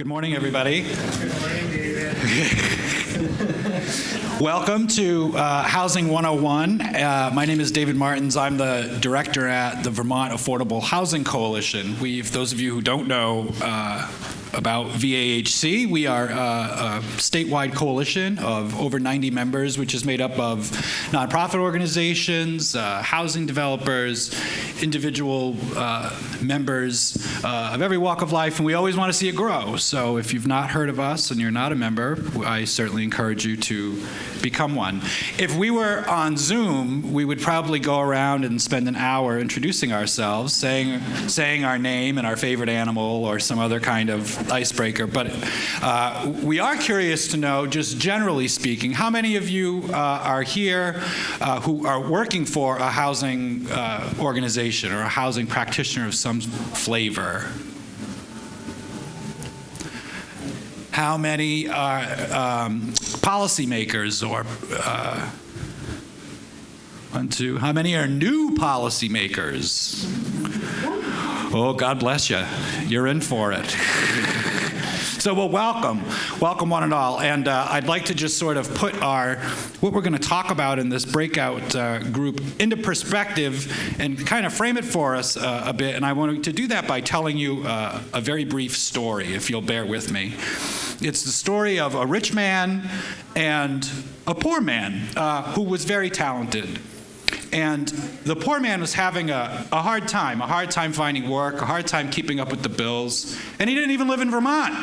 Good morning, everybody. Good morning, David. Welcome to uh, Housing 101. Uh, my name is David Martins. I'm the director at the Vermont Affordable Housing Coalition. We've, those of you who don't know, uh, about VAHC. We are uh, a statewide coalition of over 90 members, which is made up of nonprofit organizations, uh, housing developers, individual uh, members uh, of every walk of life, and we always want to see it grow. So if you've not heard of us and you're not a member, I certainly encourage you to become one. If we were on Zoom, we would probably go around and spend an hour introducing ourselves, saying, saying our name and our favorite animal or some other kind of icebreaker, but uh, we are curious to know, just generally speaking, how many of you uh, are here uh, who are working for a housing uh, organization or a housing practitioner of some flavor? How many are um, policymakers or uh, one, two. How many are new policymakers? Oh, God bless you. You're in for it. so, well, welcome. Welcome, one and all. And uh, I'd like to just sort of put our, what we're going to talk about in this breakout uh, group into perspective and kind of frame it for us uh, a bit. And I want to do that by telling you uh, a very brief story, if you'll bear with me. It's the story of a rich man and a poor man uh, who was very talented. And the poor man was having a, a hard time, a hard time finding work, a hard time keeping up with the bills. And he didn't even live in Vermont.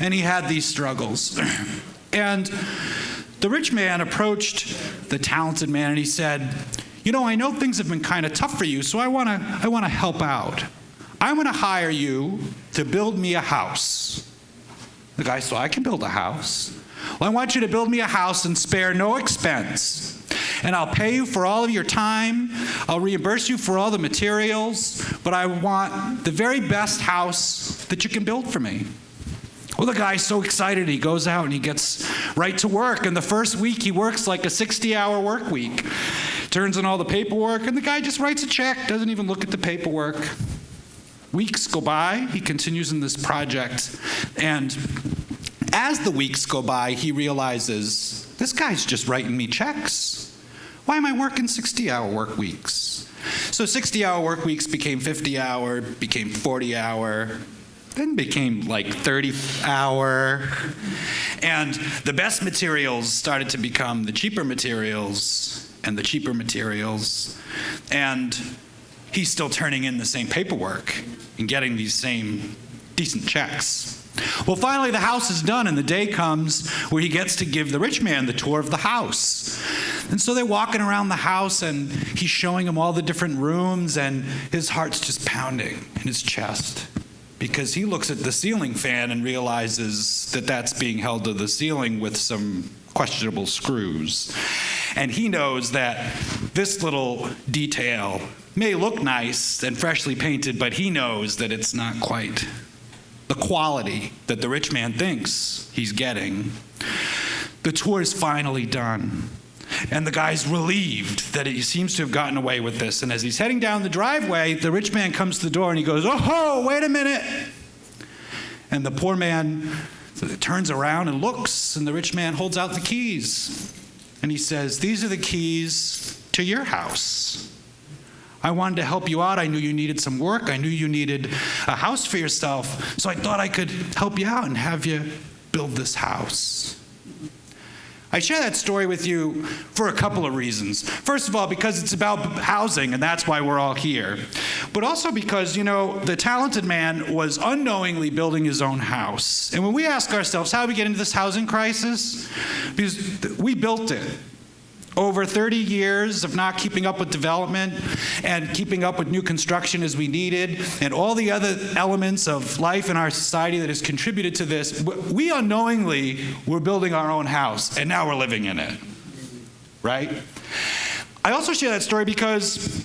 And he had these struggles. and the rich man approached the talented man and he said, You know, I know things have been kind of tough for you, so I want to I want to help out. Going to hire you to build me a house. The guy said, I can build a house. Well, I want you to build me a house and spare no expense and I'll pay you for all of your time. I'll reimburse you for all the materials, but I want the very best house that you can build for me. Well, the guy's so excited, he goes out and he gets right to work. And the first week, he works like a 60 hour work week, turns in all the paperwork, and the guy just writes a check, doesn't even look at the paperwork. Weeks go by, he continues in this project, and as the weeks go by, he realizes this guy's just writing me checks. Why am I working 60 hour work weeks? So 60 hour work weeks became 50 hour, became 40 hour, then became like 30 hour. And the best materials started to become the cheaper materials and the cheaper materials. And he's still turning in the same paperwork and getting these same decent checks. Well, finally, the house is done, and the day comes where he gets to give the rich man the tour of the house. And so they're walking around the house, and he's showing him all the different rooms, and his heart's just pounding in his chest because he looks at the ceiling fan and realizes that that's being held to the ceiling with some questionable screws. And he knows that this little detail may look nice and freshly painted, but he knows that it's not quite the quality that the rich man thinks he's getting. The tour is finally done. And the guy's relieved that he seems to have gotten away with this. And as he's heading down the driveway, the rich man comes to the door and he goes, Oh, wait a minute. And the poor man turns around and looks, and the rich man holds out the keys. And he says, These are the keys to your house. I wanted to help you out. I knew you needed some work. I knew you needed a house for yourself. So I thought I could help you out and have you build this house. I share that story with you for a couple of reasons. First of all, because it's about housing, and that's why we're all here. But also because, you know, the talented man was unknowingly building his own house. And when we ask ourselves, how do we get into this housing crisis? Because we built it over 30 years of not keeping up with development and keeping up with new construction as we needed and all the other elements of life in our society that has contributed to this, we unknowingly were building our own house and now we're living in it, right? I also share that story because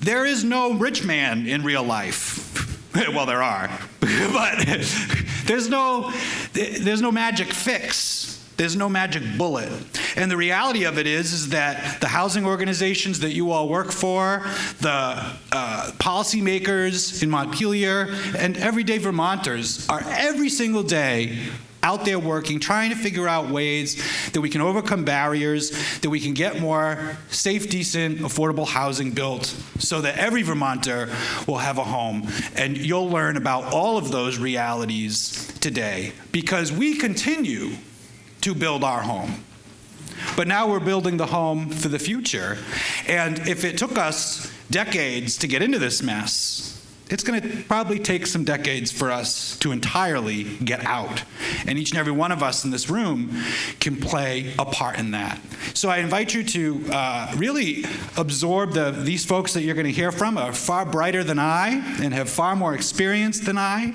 there is no rich man in real life. well, there are, but there's no, there's no magic fix there's no magic bullet. And the reality of it is, is that the housing organizations that you all work for, the uh, policymakers in Montpelier, and everyday Vermonters are every single day out there working, trying to figure out ways that we can overcome barriers, that we can get more safe, decent, affordable housing built so that every Vermonter will have a home. And you'll learn about all of those realities today because we continue to build our home. But now we're building the home for the future. And if it took us decades to get into this mess, it's going to probably take some decades for us to entirely get out. And each and every one of us in this room can play a part in that. So I invite you to uh, really absorb the, these folks that you're going to hear from are far brighter than I and have far more experience than I,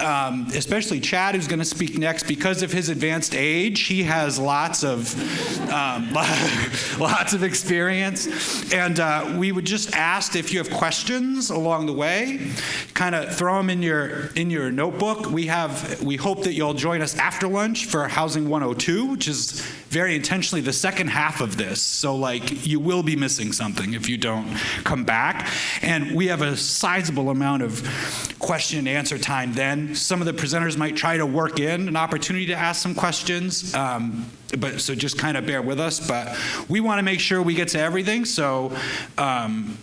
um, especially Chad, who's going to speak next. Because of his advanced age, he has lots of, um, lots of experience. And uh, we would just ask if you have questions along the way, kind of throw them in your in your notebook. We have we hope that you'll join us after lunch for Housing 102, which is very intentionally the second half of this. So like you will be missing something if you don't come back. And we have a sizable amount of question and answer time then. Some of the presenters might try to work in an opportunity to ask some questions. Um, but so just kind of bear with us. But we want to make sure we get to everything. So. Um,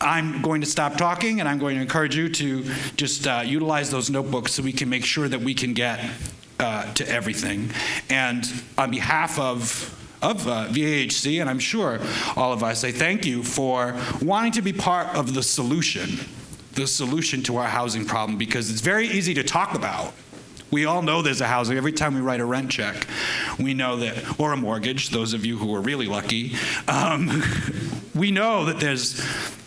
I'm going to stop talking and I'm going to encourage you to just uh, utilize those notebooks so we can make sure that we can get uh, to everything. And on behalf of of uh, VAHC, and I'm sure all of us, I thank you for wanting to be part of the solution, the solution to our housing problem, because it's very easy to talk about. We all know there's a housing. Every time we write a rent check, we know that, or a mortgage, those of you who are really lucky, um, we know that there's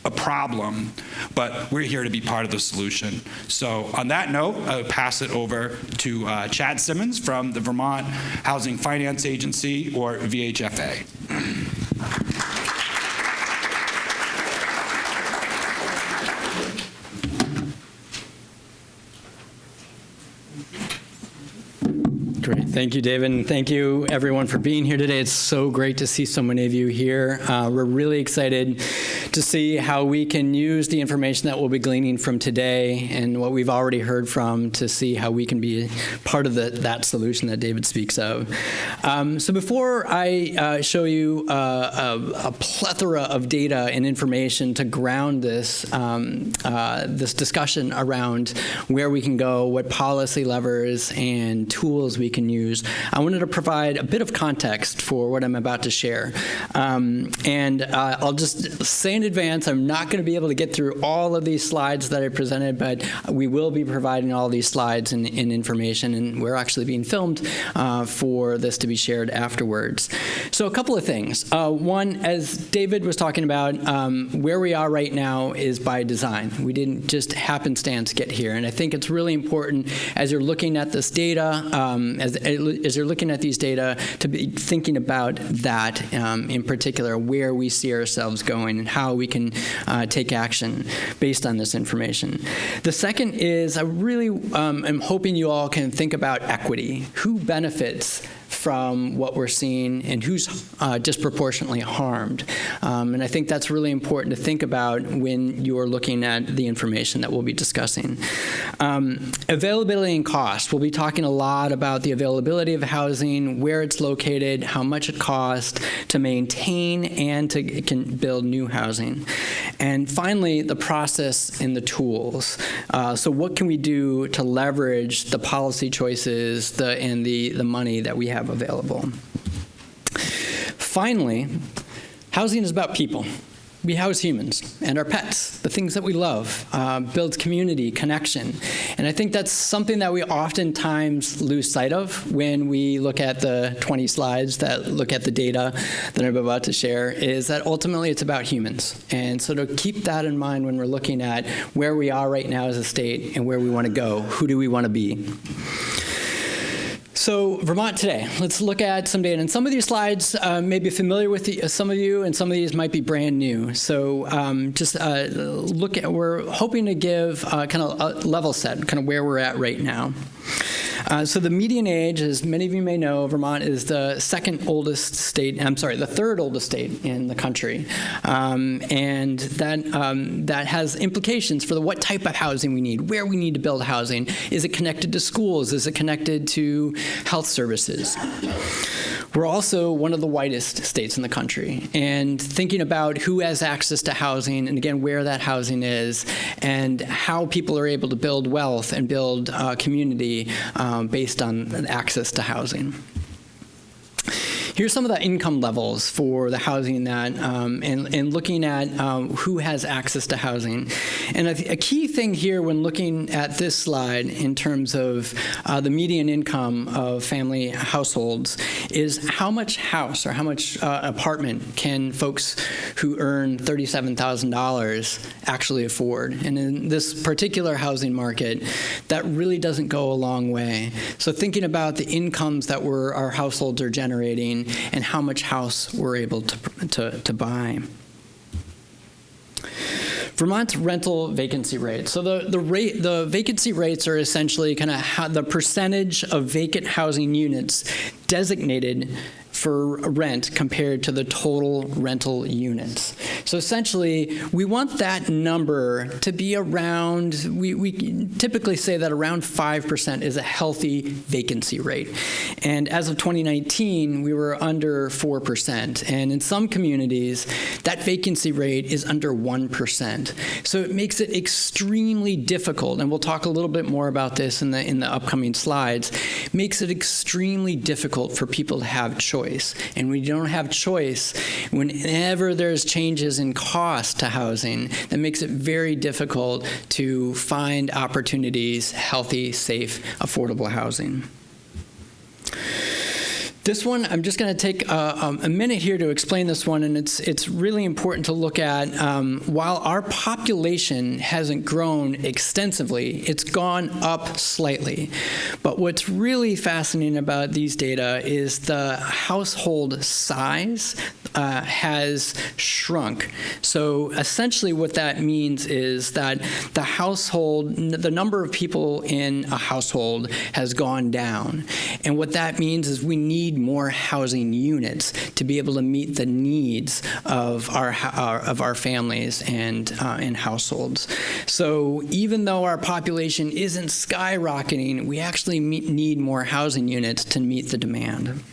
a problem, but we're here to be part of the solution. So on that note, I'll pass it over to uh, Chad Simmons from the Vermont Housing Finance Agency, or VHFA. Great. Thank you, David. And thank you, everyone, for being here today. It's so great to see so many of you here. Uh, we're really excited to see how we can use the information that we'll be gleaning from today and what we've already heard from to see how we can be part of the, that solution that David speaks of. Um, so before I uh, show you uh, a, a, plethora of data and information to ground this, um, uh, this discussion around where we can go, what policy levers and tools we can use, I wanted to provide a bit of context for what I'm about to share. Um, and uh, I'll just say in advance, I'm not going to be able to get through all of these slides that I presented, but we will be providing all these slides and, and information, and we're actually being filmed uh, for this to be shared afterwards. So a couple of things. Uh, one, as David was talking about, um, where we are right now is by design. We didn't just happenstance get here, and I think it's really important as you're looking at this data, um, as, as you're looking at these data, to be thinking about that um, in particular, where we see ourselves going and how we can uh, take action based on this information. The second is I really um, am hoping you all can think about equity. Who benefits from what we're seeing and who's uh, disproportionately harmed. Um, and I think that's really important to think about when you're looking at the information that we'll be discussing. Um, availability and cost. We'll be talking a lot about the availability of housing, where it's located, how much it costs to maintain and to build new housing. And finally, the process and the tools. Uh, so what can we do to leverage the policy choices the, and the, the money that we have available. Finally, housing is about people. We house humans and our pets, the things that we love, uh, builds community, connection. And I think that's something that we oftentimes lose sight of when we look at the 20 slides that look at the data that I'm about to share, is that ultimately it's about humans. And so to keep that in mind when we're looking at where we are right now as a state and where we want to go, who do we want to be? So Vermont today, let's look at some data. And some of these slides uh, may be familiar with the, uh, some of you, and some of these might be brand new. So um, just uh, look at, we're hoping to give uh, kind of a level set, kind of where we're at right now. Uh, so the median age, as many of you may know, Vermont is the second oldest state. I'm sorry, the third oldest state in the country, um, and that um, that has implications for the, what type of housing we need, where we need to build housing. Is it connected to schools? Is it connected to health services? We're also one of the whitest states in the country. And thinking about who has access to housing, and again, where that housing is, and how people are able to build wealth and build uh, community um, based on access to housing. Here's some of the income levels for the housing that, um, and, and looking at um, who has access to housing. And a, a, key thing here when looking at this slide in terms of uh, the median income of family households is how much house or how much uh, apartment can folks who earn $37,000 actually afford. And in this particular housing market, that really doesn't go a long way. So thinking about the incomes that we're, our households are generating and how much house we're able to, to, to buy. Vermont's rental vacancy rate. So the, the rate the vacancy rates are essentially kind of the percentage of vacant housing units designated for rent compared to the total rental units. So essentially, we want that number to be around, we, we typically say that around 5% is a healthy vacancy rate. And as of 2019, we were under 4%. And in some communities, that vacancy rate is under 1%. So it makes it extremely difficult, and we'll talk a little bit more about this in the, in the upcoming slides, makes it extremely difficult for people to have choice choice. And we don't have choice whenever there's changes in cost to housing, that makes it very difficult to find opportunities, healthy, safe, affordable housing. This one, I'm just going to take a, a, minute here to explain this one, and it's it's really important to look at. Um, while our population hasn't grown extensively, it's gone up slightly. But what's really fascinating about these data is the household size uh, has shrunk. So essentially, what that means is that the household, the number of people in a household has gone down, and what that means is we need need more housing units to be able to meet the needs of our, our of our families and uh, and households. So even though our population isn't skyrocketing, we actually meet, need more housing units to meet the demand.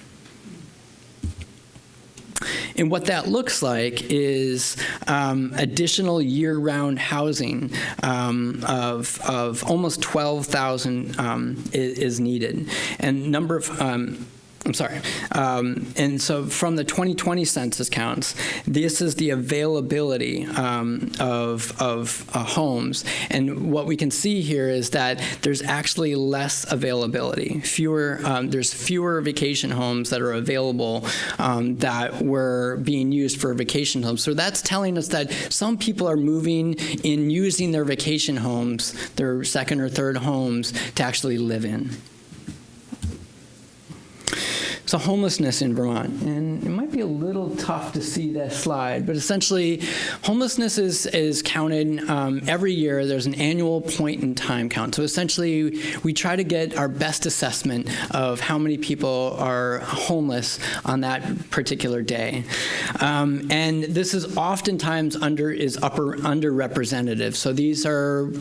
And what that looks like is um, additional year-round housing um, of, of almost 12,000 um, is, is, needed. And number of um, I'm sorry. Um, and so from the 2020 census counts, this is the availability um, of, of uh, homes. And what we can see here is that there's actually less availability. Fewer, um, there's fewer vacation homes that are available um, that were being used for vacation homes. So that's telling us that some people are moving in using their vacation homes, their second or third homes, to actually live in. So homelessness in Vermont, and it might be a little tough to see this slide, but essentially homelessness is, is counted um, every year. There's an annual point in time count. So essentially we try to get our best assessment of how many people are homeless on that particular day. Um, and this is oftentimes under is upper underrepresented. So these are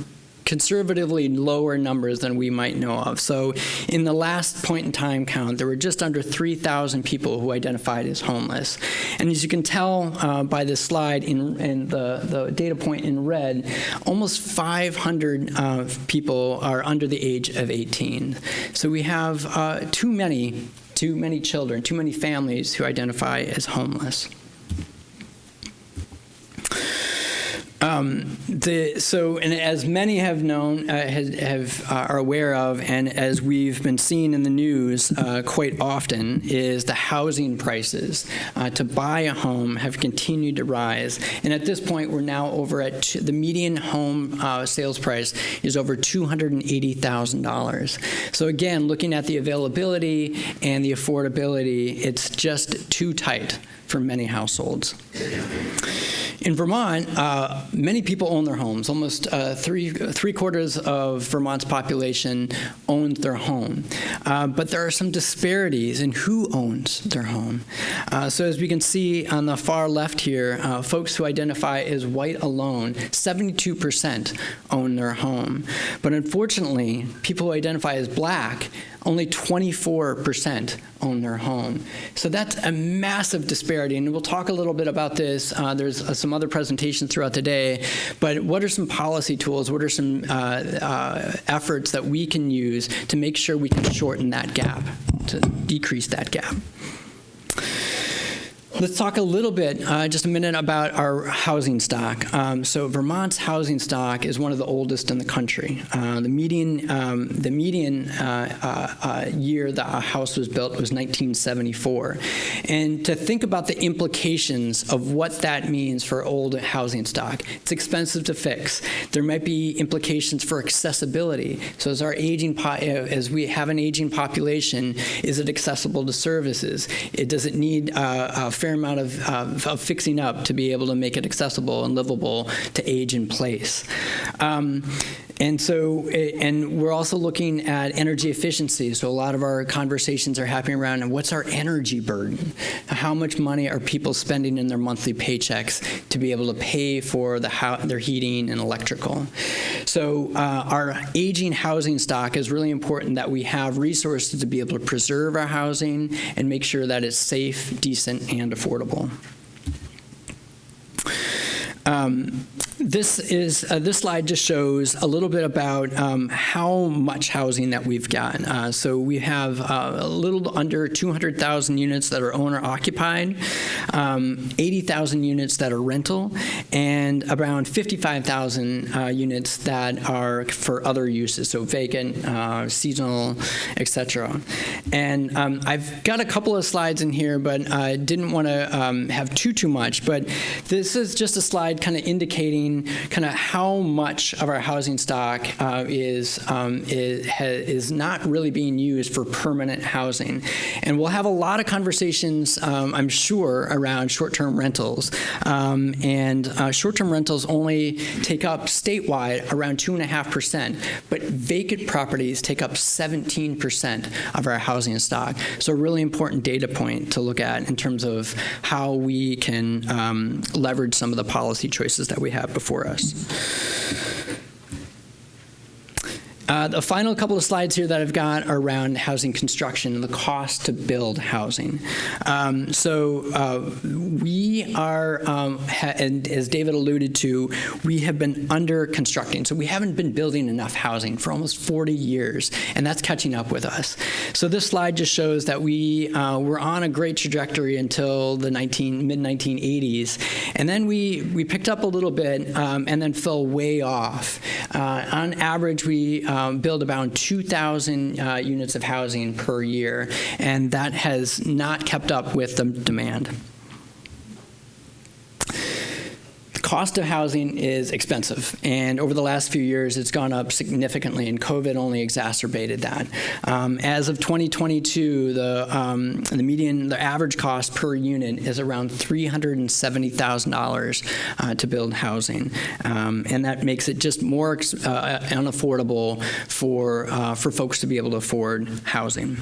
conservatively lower numbers than we might know of. So in the last point in time count, there were just under 3,000 people who identified as homeless. And as you can tell uh, by this slide in, in the, the, data point in red, almost 500 uh, people are under the age of 18. So we have uh, too many, too many children, too many families who identify as homeless. Um, the, so, and as many have known, uh, have, have uh, are aware of, and as we've been seeing in the news uh, quite often, is the housing prices uh, to buy a home have continued to rise. And at this point, we're now over at the median home uh, sales price is over $280,000. So again, looking at the availability and the affordability, it's just too tight for many households. In Vermont, uh, many people own their homes. Almost uh, three three quarters of Vermont's population owns their home. Uh, but there are some disparities in who owns their home. Uh, so as we can see on the far left here, uh, folks who identify as white alone, 72% own their home. But unfortunately, people who identify as black only 24% own their home. So that's a massive disparity, and we'll talk a little bit about this. Uh, there's uh, some other presentations throughout the day, but what are some policy tools, what are some uh, uh, efforts that we can use to make sure we can shorten that gap, to decrease that gap? Let's talk a little bit, uh, just a minute, about our housing stock. Um, so Vermont's housing stock is one of the oldest in the country. Uh, the median, um, the median uh, uh, uh year that a house was built was 1974. And to think about the implications of what that means for old housing stock, it's expensive to fix. There might be implications for accessibility. So as our aging, uh, as we have an aging population, is it accessible to services? It, does it need a fair fair amount of, uh, of fixing up to be able to make it accessible and livable to age in place. Um, and so, and we're also looking at energy efficiency. So a lot of our conversations are happening around and what's our energy burden? How much money are people spending in their monthly paychecks to be able to pay for the their heating and electrical? So uh, our aging housing stock is really important that we have resources to be able to preserve our housing and make sure that it's safe, decent, and affordable. Um, this is uh, this slide just shows a little bit about um, how much housing that we've got. Uh, so we have uh, a little under 200,000 units that are owner occupied, um, 80,000 units that are rental, and around 55,000 uh, units that are for other uses, so vacant, uh, seasonal, etc. And um, I've got a couple of slides in here, but I didn't want to um, have too too much. But this is just a slide kind of indicating kind of how much of our housing stock uh, is, um, is, is, not really being used for permanent housing. And we'll have a lot of conversations, um, I'm sure, around short-term rentals. Um, and uh, short-term rentals only take up statewide around 2.5%, but vacant properties take up 17% of our housing stock. So a really important data point to look at in terms of how we can um, leverage some of the policy choices that we have before us. Uh, the final couple of slides here that I've got around housing construction and the cost to build housing. Um, so uh, we are, um, and as David alluded to, we have been under constructing. So we haven't been building enough housing for almost 40 years, and that's catching up with us. So this slide just shows that we uh, were on a great trajectory until the 19, mid 1980s, and then we we picked up a little bit um, and then fell way off. Uh, on average, we uh, um, build about 2,000 uh, units of housing per year, and that has not kept up with the demand cost of housing is expensive, and over the last few years, it's gone up significantly, and COVID only exacerbated that. Um, as of 2022, the um, the median, the average cost per unit is around $370,000 uh, to build housing, um, and that makes it just more uh, unaffordable for uh, for folks to be able to afford housing.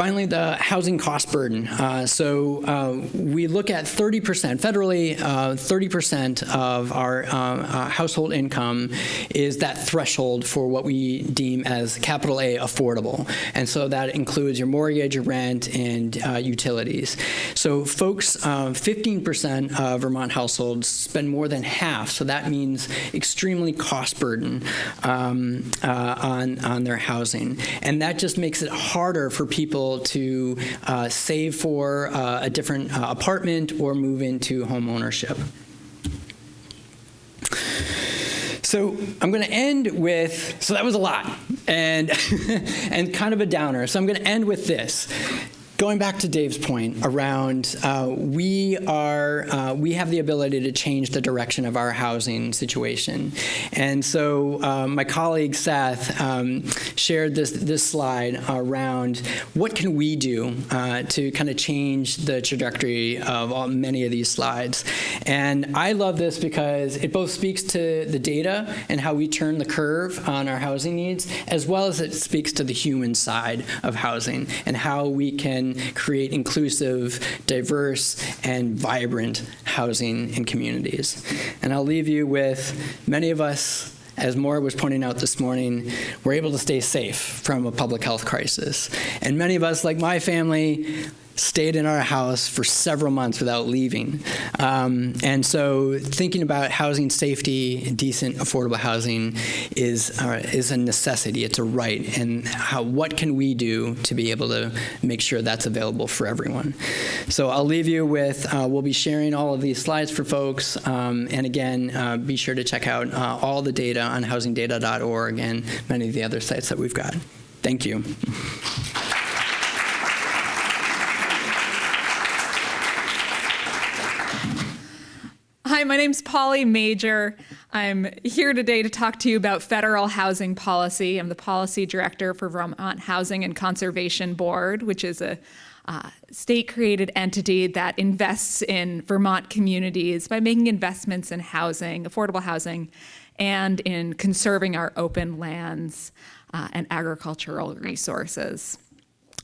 Finally, the housing cost burden. Uh, so uh, we look at 30%, federally, 30% uh, of our uh, uh, household income is that threshold for what we deem as capital A affordable. And so that includes your mortgage, your rent, and utilities. So folks, 15% of Vermont households spend more than half. So that means extremely cost burden um, on, on their housing. And that just makes it harder for people to uh, save for uh, a different uh, apartment or move into home ownership. So I'm going to end with, so that was a lot, and, and kind of a downer. So I'm going to end with this going back to Dave's point around uh, we are uh, we have the ability to change the direction of our housing situation, and so uh, my colleague Seth um, shared this this slide around what can we do uh, to kind of change the trajectory of all, many of these slides, and I love this because it both speaks to the data and how we turn the curve on our housing needs, as well as it speaks to the human side of housing and how we can create inclusive, diverse, and vibrant housing and communities. And I'll leave you with many of us as Maura was pointing out this morning, we're able to stay safe from a public health crisis. And many of us, like my family, stayed in our house for several months without leaving. Um, and so thinking about housing safety, decent, affordable housing is, uh, is a necessity. It's a right. And how, what can we do to be able to make sure that's available for everyone? So I'll leave you with, uh, we'll be sharing all of these slides for folks. Um, and again, uh, be sure to check out uh, all the data on housingdata.org and many of the other sites that we've got. Thank you. Hi, my name's Polly Major. I'm here today to talk to you about federal housing policy. I'm the policy director for Vermont Housing and Conservation Board, which is a uh, state-created entity that invests in Vermont communities by making investments in housing, affordable housing, and in conserving our open lands uh, and agricultural resources.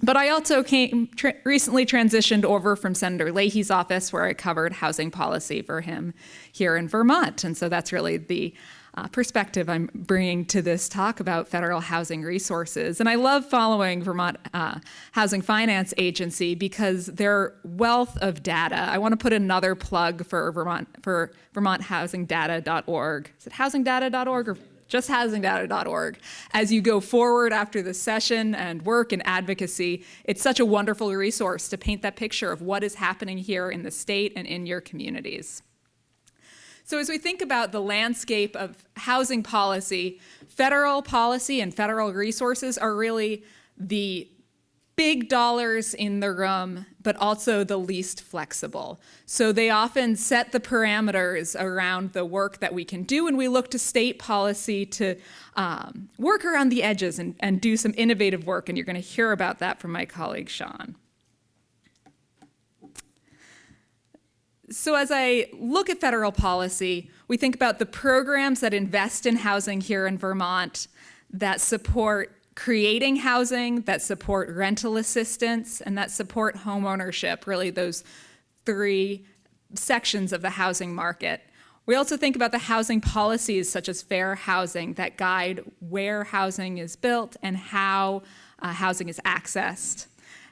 But I also came tra recently transitioned over from Senator Leahy's office, where I covered housing policy for him here in Vermont, and so that's really the uh, perspective I'm bringing to this talk about federal housing resources. And I love following Vermont uh, Housing Finance Agency because their wealth of data. I want to put another plug for Vermont for VermontHousingData.org. Is it housingdata.org or justhousingdata.org. As you go forward after the session and work and advocacy, it's such a wonderful resource to paint that picture of what is happening here in the state and in your communities. So as we think about the landscape of housing policy, federal policy and federal resources are really the big dollars in the room, but also the least flexible. So they often set the parameters around the work that we can do, and we look to state policy to um, work around the edges and, and do some innovative work, and you're going to hear about that from my colleague Sean. So as I look at federal policy, we think about the programs that invest in housing here in Vermont that support creating housing, that support rental assistance, and that support homeownership, really those three sections of the housing market. We also think about the housing policies such as fair housing that guide where housing is built and how uh, housing is accessed.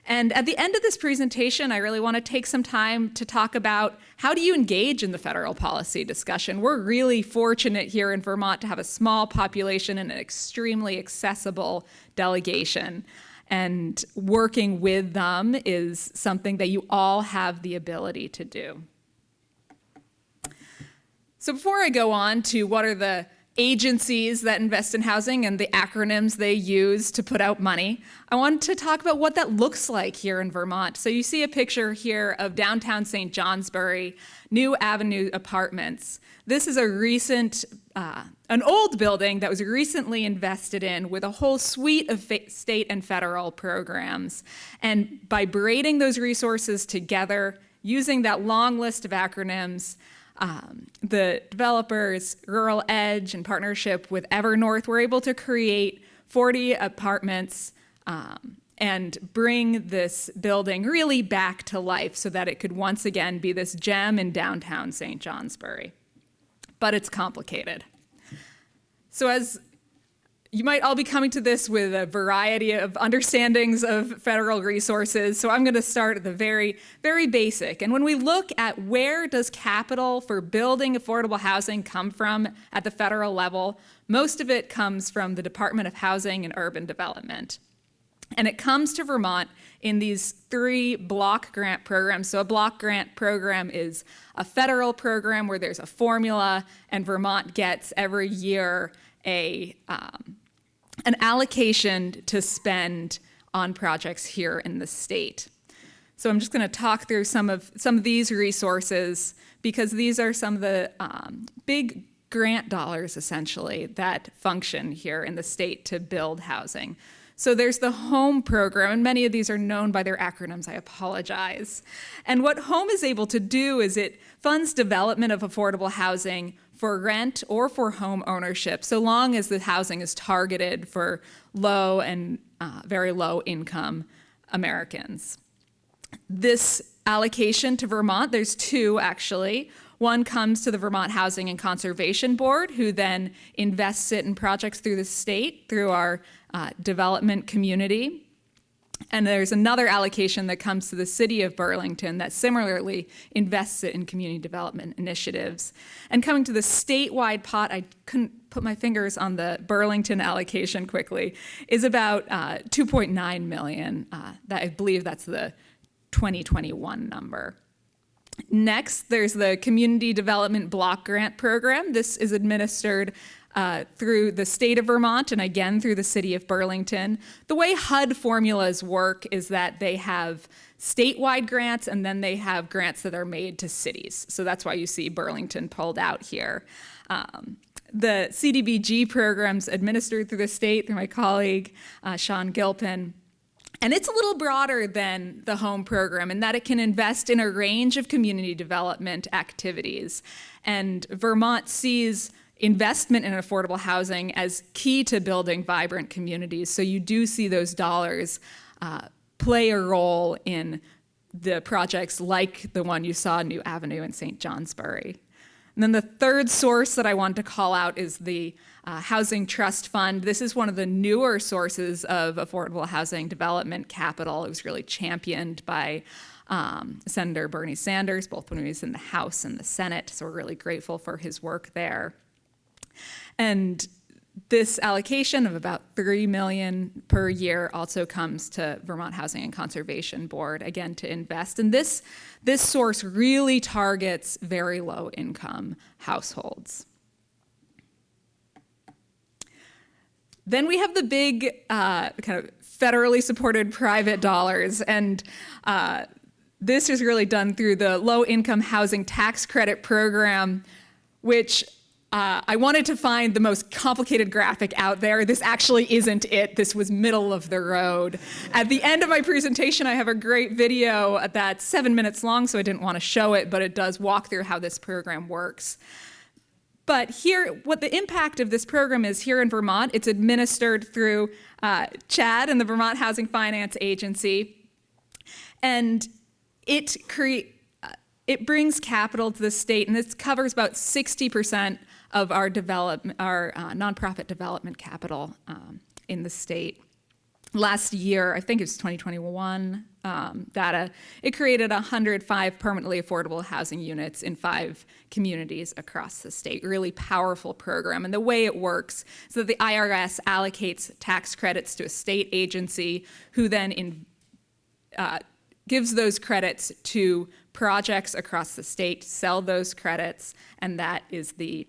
And at the end of this presentation, I really want to take some time to talk about how do you engage in the federal policy discussion. We're really fortunate here in Vermont to have a small population and an extremely accessible delegation. And working with them is something that you all have the ability to do. So before I go on to what are the agencies that invest in housing and the acronyms they use to put out money. I want to talk about what that looks like here in Vermont. So you see a picture here of downtown St. Johnsbury, New Avenue Apartments. This is a recent, uh, an old building that was recently invested in with a whole suite of state and federal programs. And by braiding those resources together, using that long list of acronyms, um, the developers, Rural Edge, in partnership with Evernorth, were able to create 40 apartments um, and bring this building really back to life so that it could once again be this gem in downtown St. Johnsbury. But it's complicated. So as you might all be coming to this with a variety of understandings of federal resources. So I'm going to start at the very, very basic. And when we look at where does capital for building affordable housing come from at the federal level, most of it comes from the Department of Housing and Urban Development. And it comes to Vermont in these three block grant programs. So a block grant program is a federal program where there's a formula and Vermont gets every year a um, an allocation to spend on projects here in the state. So I'm just going to talk through some of some of these resources because these are some of the um, big grant dollars essentially that function here in the state to build housing. So there's the HOME program, and many of these are known by their acronyms. I apologize. And what HOME is able to do is it funds development of affordable housing for rent or for home ownership, so long as the housing is targeted for low and uh, very low income Americans. This allocation to Vermont, there's two actually. One comes to the Vermont Housing and Conservation Board, who then invests it in projects through the state, through our uh, development community. And there's another allocation that comes to the city of Burlington that similarly invests it in community development initiatives. And coming to the statewide pot, I couldn't put my fingers on the Burlington allocation quickly, is about uh, 2.9 million. Uh, that I believe that's the 2021 number. Next, there's the Community Development Block Grant Program. This is administered uh, through the state of Vermont and again through the city of Burlington. The way HUD formulas work is that they have statewide grants and then they have grants that are made to cities. So that's why you see Burlington pulled out here. Um, the CDBG programs administered through the state through my colleague, uh, Sean Gilpin. And it's a little broader than the home program in that it can invest in a range of community development activities. And Vermont sees investment in affordable housing as key to building vibrant communities. So you do see those dollars uh, play a role in the projects like the one you saw New Avenue in St. Johnsbury. And then the third source that I want to call out is the uh, Housing Trust Fund. This is one of the newer sources of affordable housing development capital. It was really championed by um, Senator Bernie Sanders, both when he was in the House and the Senate. So we're really grateful for his work there. And this allocation of about 3 million per year also comes to Vermont Housing and Conservation Board, again, to invest. And this, this source really targets very low income households. Then we have the big uh, kind of federally supported private dollars. And uh, this is really done through the low income housing tax credit program, which uh, I wanted to find the most complicated graphic out there. This actually isn't it. This was middle of the road. At the end of my presentation, I have a great video that's seven minutes long, so I didn't want to show it, but it does walk through how this program works. But here, what the impact of this program is here in Vermont, it's administered through uh, CHAD and the Vermont Housing Finance Agency. And it uh, it brings capital to the state, and this covers about 60% of our development, our uh, nonprofit development capital um, in the state. Last year, I think it was 2021 um, data, it created 105 permanently affordable housing units in five communities across the state. Really powerful program. And the way it works is that the IRS allocates tax credits to a state agency who then in, uh, gives those credits to projects across the state, sell those credits, and that is the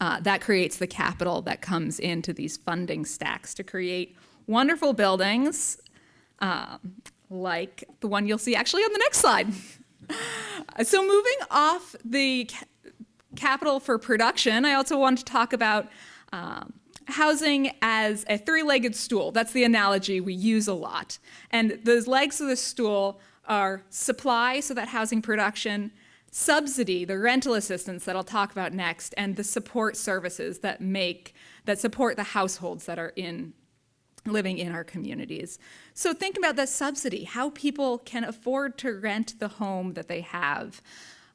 uh, that creates the capital that comes into these funding stacks to create wonderful buildings um, like the one you'll see actually on the next slide. so moving off the ca capital for production, I also want to talk about um, housing as a three-legged stool. That's the analogy we use a lot. And those legs of the stool are supply, so that housing production, subsidy, the rental assistance that I'll talk about next, and the support services that make, that support the households that are in, living in our communities. So think about that subsidy, how people can afford to rent the home that they have.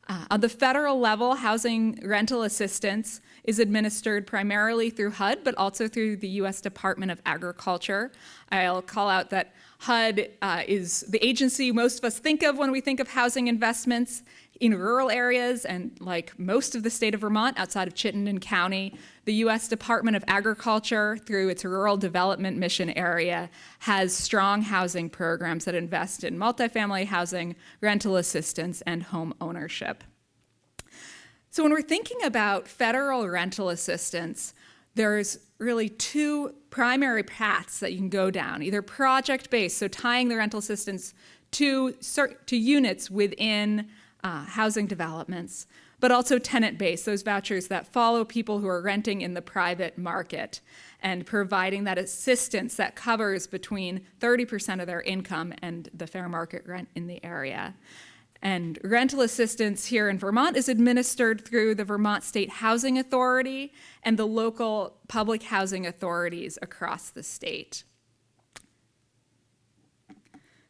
Uh, on the federal level, housing rental assistance is administered primarily through HUD, but also through the U.S. Department of Agriculture. I'll call out that HUD uh, is the agency most of us think of when we think of housing investments in rural areas and like most of the state of Vermont outside of Chittenden County, the U.S. Department of Agriculture, through its Rural Development Mission Area, has strong housing programs that invest in multifamily housing, rental assistance, and home ownership. So when we're thinking about federal rental assistance, there's really two primary paths that you can go down either project based, so tying the rental assistance to, to units within uh, housing developments, but also tenant based, those vouchers that follow people who are renting in the private market and providing that assistance that covers between 30% of their income and the fair market rent in the area. And rental assistance here in Vermont is administered through the Vermont State Housing Authority and the local public housing authorities across the state.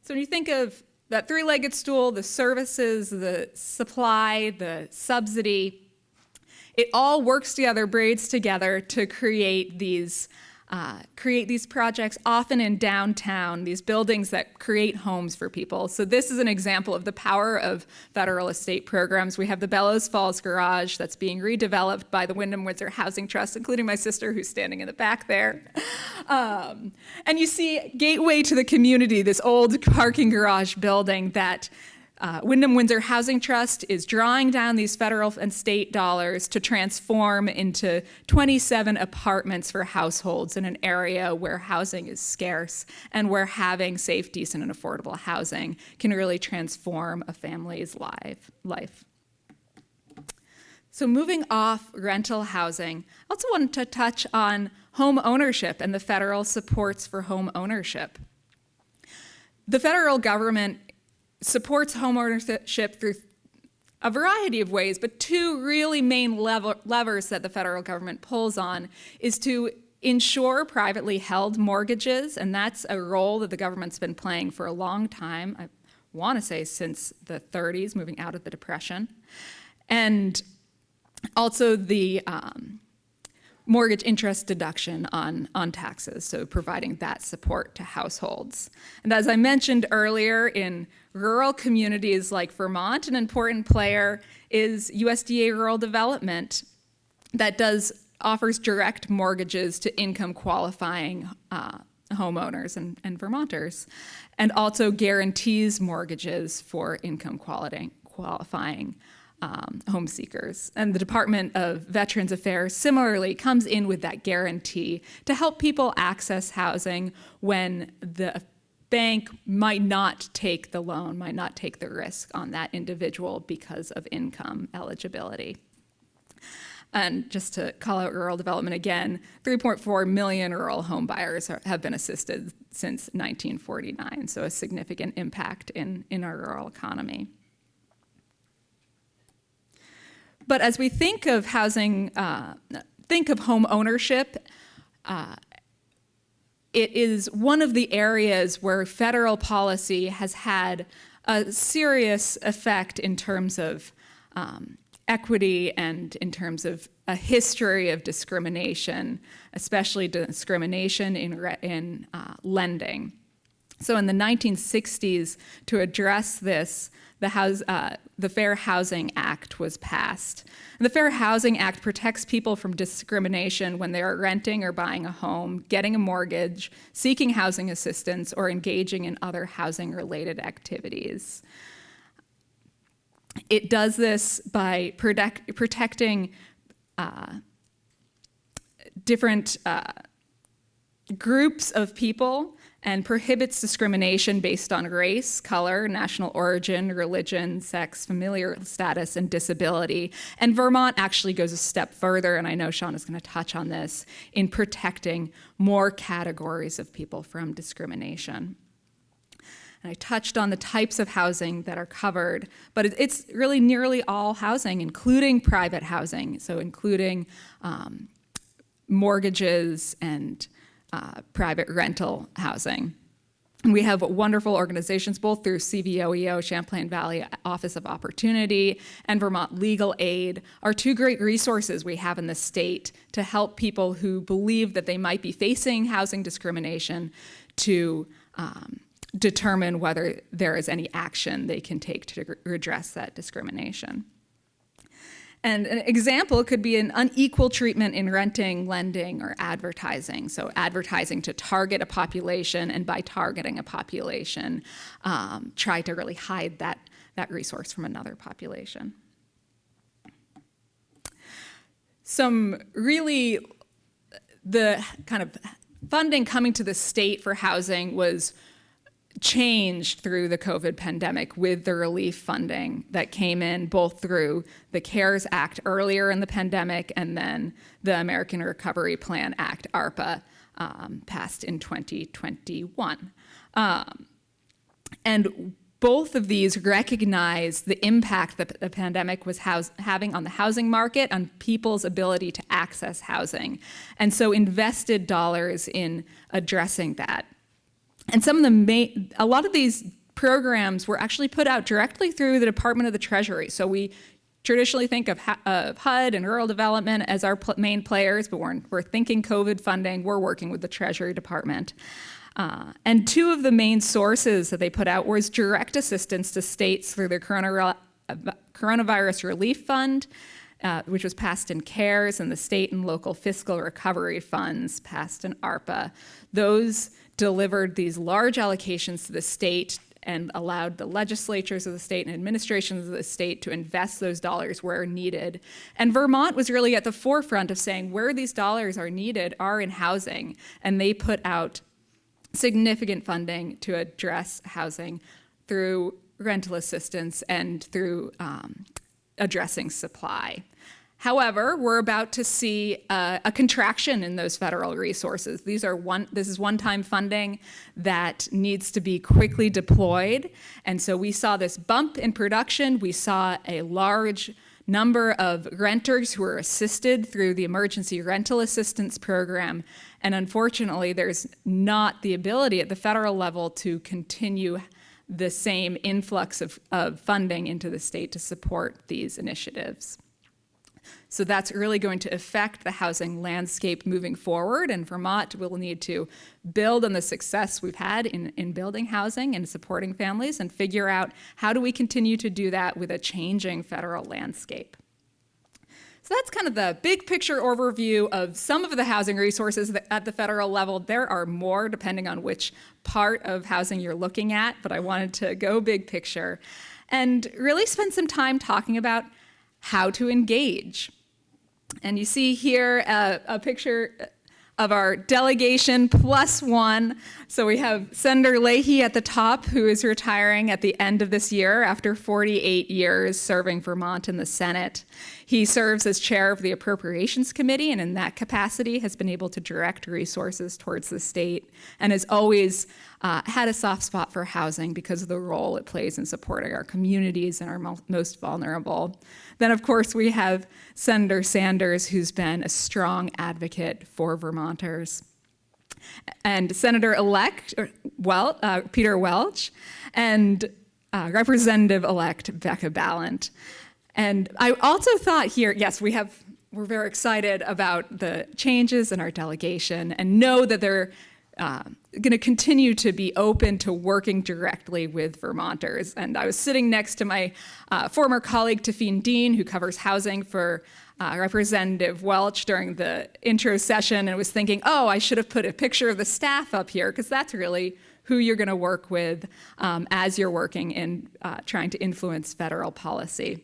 So when you think of that three-legged stool, the services, the supply, the subsidy, it all works together, braids together to create these uh, create these projects often in downtown, these buildings that create homes for people. So this is an example of the power of federal estate programs. We have the Bellows Falls Garage that's being redeveloped by the Windham Windsor Housing Trust, including my sister who's standing in the back there. Um, and you see Gateway to the Community, this old parking garage building that uh, Windham Windsor Housing Trust is drawing down these federal and state dollars to transform into 27 apartments for households in an area where housing is scarce and where having safe, decent, and affordable housing can really transform a family's life. life. So moving off rental housing, I also wanted to touch on home ownership and the federal supports for home ownership. The federal government supports homeownership through a variety of ways, but two really main lever levers that the federal government pulls on is to insure privately held mortgages, and that's a role that the government's been playing for a long time. I want to say since the 30s, moving out of the Depression. And also the um, mortgage interest deduction on, on taxes, so providing that support to households. And as I mentioned earlier, in rural communities like Vermont, an important player is USDA Rural Development that does offers direct mortgages to income qualifying uh, homeowners and, and Vermonters, and also guarantees mortgages for income quality, qualifying um, home seekers. And the Department of Veterans Affairs similarly comes in with that guarantee to help people access housing when the bank might not take the loan, might not take the risk on that individual because of income eligibility. And just to call out rural development again, 3.4 million rural home buyers are, have been assisted since 1949, so a significant impact in, in our rural economy. But as we think of housing, uh, think of home ownership, uh, it is one of the areas where federal policy has had a serious effect in terms of um, equity and in terms of a history of discrimination, especially discrimination in, in uh, lending. So in the 1960s, to address this, the, house, uh, the Fair Housing Act was passed. And the Fair Housing Act protects people from discrimination when they are renting or buying a home, getting a mortgage, seeking housing assistance, or engaging in other housing-related activities. It does this by protect, protecting uh, different uh, groups of people and prohibits discrimination based on race, color, national origin, religion, sex, familial status, and disability. And Vermont actually goes a step further, and I know Shaun is going to touch on this, in protecting more categories of people from discrimination. And I touched on the types of housing that are covered, but it's really nearly all housing, including private housing, so including um, mortgages and uh, private rental housing. We have wonderful organizations both through CVOEO, Champlain Valley Office of Opportunity, and Vermont Legal Aid are two great resources we have in the state to help people who believe that they might be facing housing discrimination to um, determine whether there is any action they can take to redress that discrimination. And an example could be an unequal treatment in renting, lending, or advertising. So advertising to target a population, and by targeting a population, um, try to really hide that, that resource from another population. Some really the kind of funding coming to the state for housing was changed through the COVID pandemic with the relief funding that came in both through the CARES Act earlier in the pandemic and then the American Recovery Plan Act, ARPA, um, passed in 2021. Um, and both of these recognize the impact that the pandemic was having on the housing market, on people's ability to access housing, and so invested dollars in addressing that. And some of the main, a lot of these programs were actually put out directly through the Department of the Treasury. So we traditionally think of, of HUD and rural development as our pl main players, but we're, we're thinking COVID funding, we're working with the Treasury Department. Uh, and two of the main sources that they put out was direct assistance to states through their coronavirus relief fund, uh, which was passed in CARES, and the state and local fiscal recovery funds passed in ARPA. Those delivered these large allocations to the state and allowed the legislatures of the state and administrations of the state to invest those dollars where needed. And Vermont was really at the forefront of saying where these dollars are needed are in housing, and they put out significant funding to address housing through rental assistance and through um, addressing supply. However, we're about to see a, a, contraction in those federal resources. These are one, this is one-time funding that needs to be quickly deployed. And so we saw this bump in production. We saw a large number of renters who were assisted through the emergency rental assistance program. And unfortunately, there's not the ability at the federal level to continue the same influx of, of funding into the state to support these initiatives. So that's really going to affect the housing landscape moving forward. And Vermont will need to build on the success we've had in, in building housing and supporting families and figure out how do we continue to do that with a changing federal landscape. So that's kind of the big picture overview of some of the housing resources at the federal level. There are more depending on which part of housing you're looking at, but I wanted to go big picture and really spend some time talking about how to engage. And you see here a picture of our delegation plus one. So we have Senator Leahy at the top, who is retiring at the end of this year after 48 years serving Vermont in the Senate. He serves as chair of the Appropriations Committee, and in that capacity has been able to direct resources towards the state, and has always uh, had a soft spot for housing because of the role it plays in supporting our communities and our most vulnerable. Then, of course, we have Senator Sanders, who's been a strong advocate for Vermonters. And Senator-elect well, uh, Peter Welch and uh, Representative-elect Becca Balint. And I also thought here, yes, we have, we're very excited about the changes in our delegation and know that they're uh, going to continue to be open to working directly with Vermonters. And I was sitting next to my uh, former colleague, Tafine Dean, who covers housing for uh, Representative Welch during the intro session and was thinking, oh, I should have put a picture of the staff up here because that's really who you're going to work with um, as you're working in uh, trying to influence federal policy.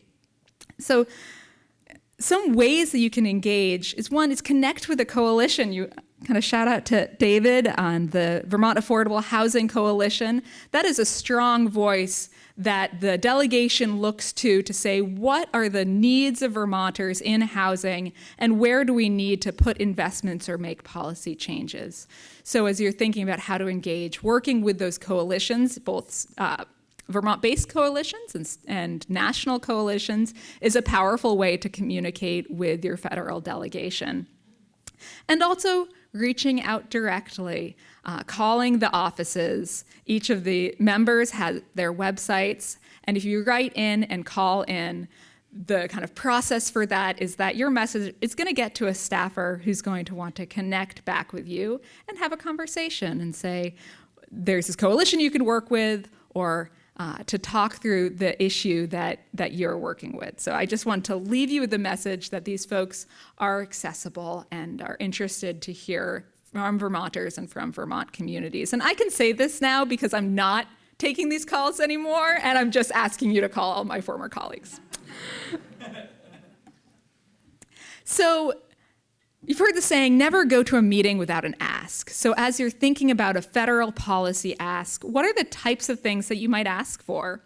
So some ways that you can engage is one is connect with a coalition. You kind of shout out to David on the Vermont Affordable Housing Coalition. That is a strong voice that the delegation looks to to say what are the needs of Vermonters in housing and where do we need to put investments or make policy changes. So as you're thinking about how to engage, working with those coalitions, both uh, Vermont-based coalitions and, and, national coalitions is a powerful way to communicate with your federal delegation. And also reaching out directly, uh, calling the offices. Each of the members has their websites, and if you write in and call in, the kind of process for that is that your message is going to get to a staffer who's going to want to connect back with you and have a conversation and say, there's this coalition you can work with, or uh, to talk through the issue that, that you're working with. So I just want to leave you with the message that these folks are accessible and are interested to hear from Vermonters and from Vermont communities. And I can say this now because I'm not taking these calls anymore, and I'm just asking you to call all my former colleagues. so You've heard the saying, never go to a meeting without an ask. So, as you're thinking about a federal policy ask, what are the types of things that you might ask for?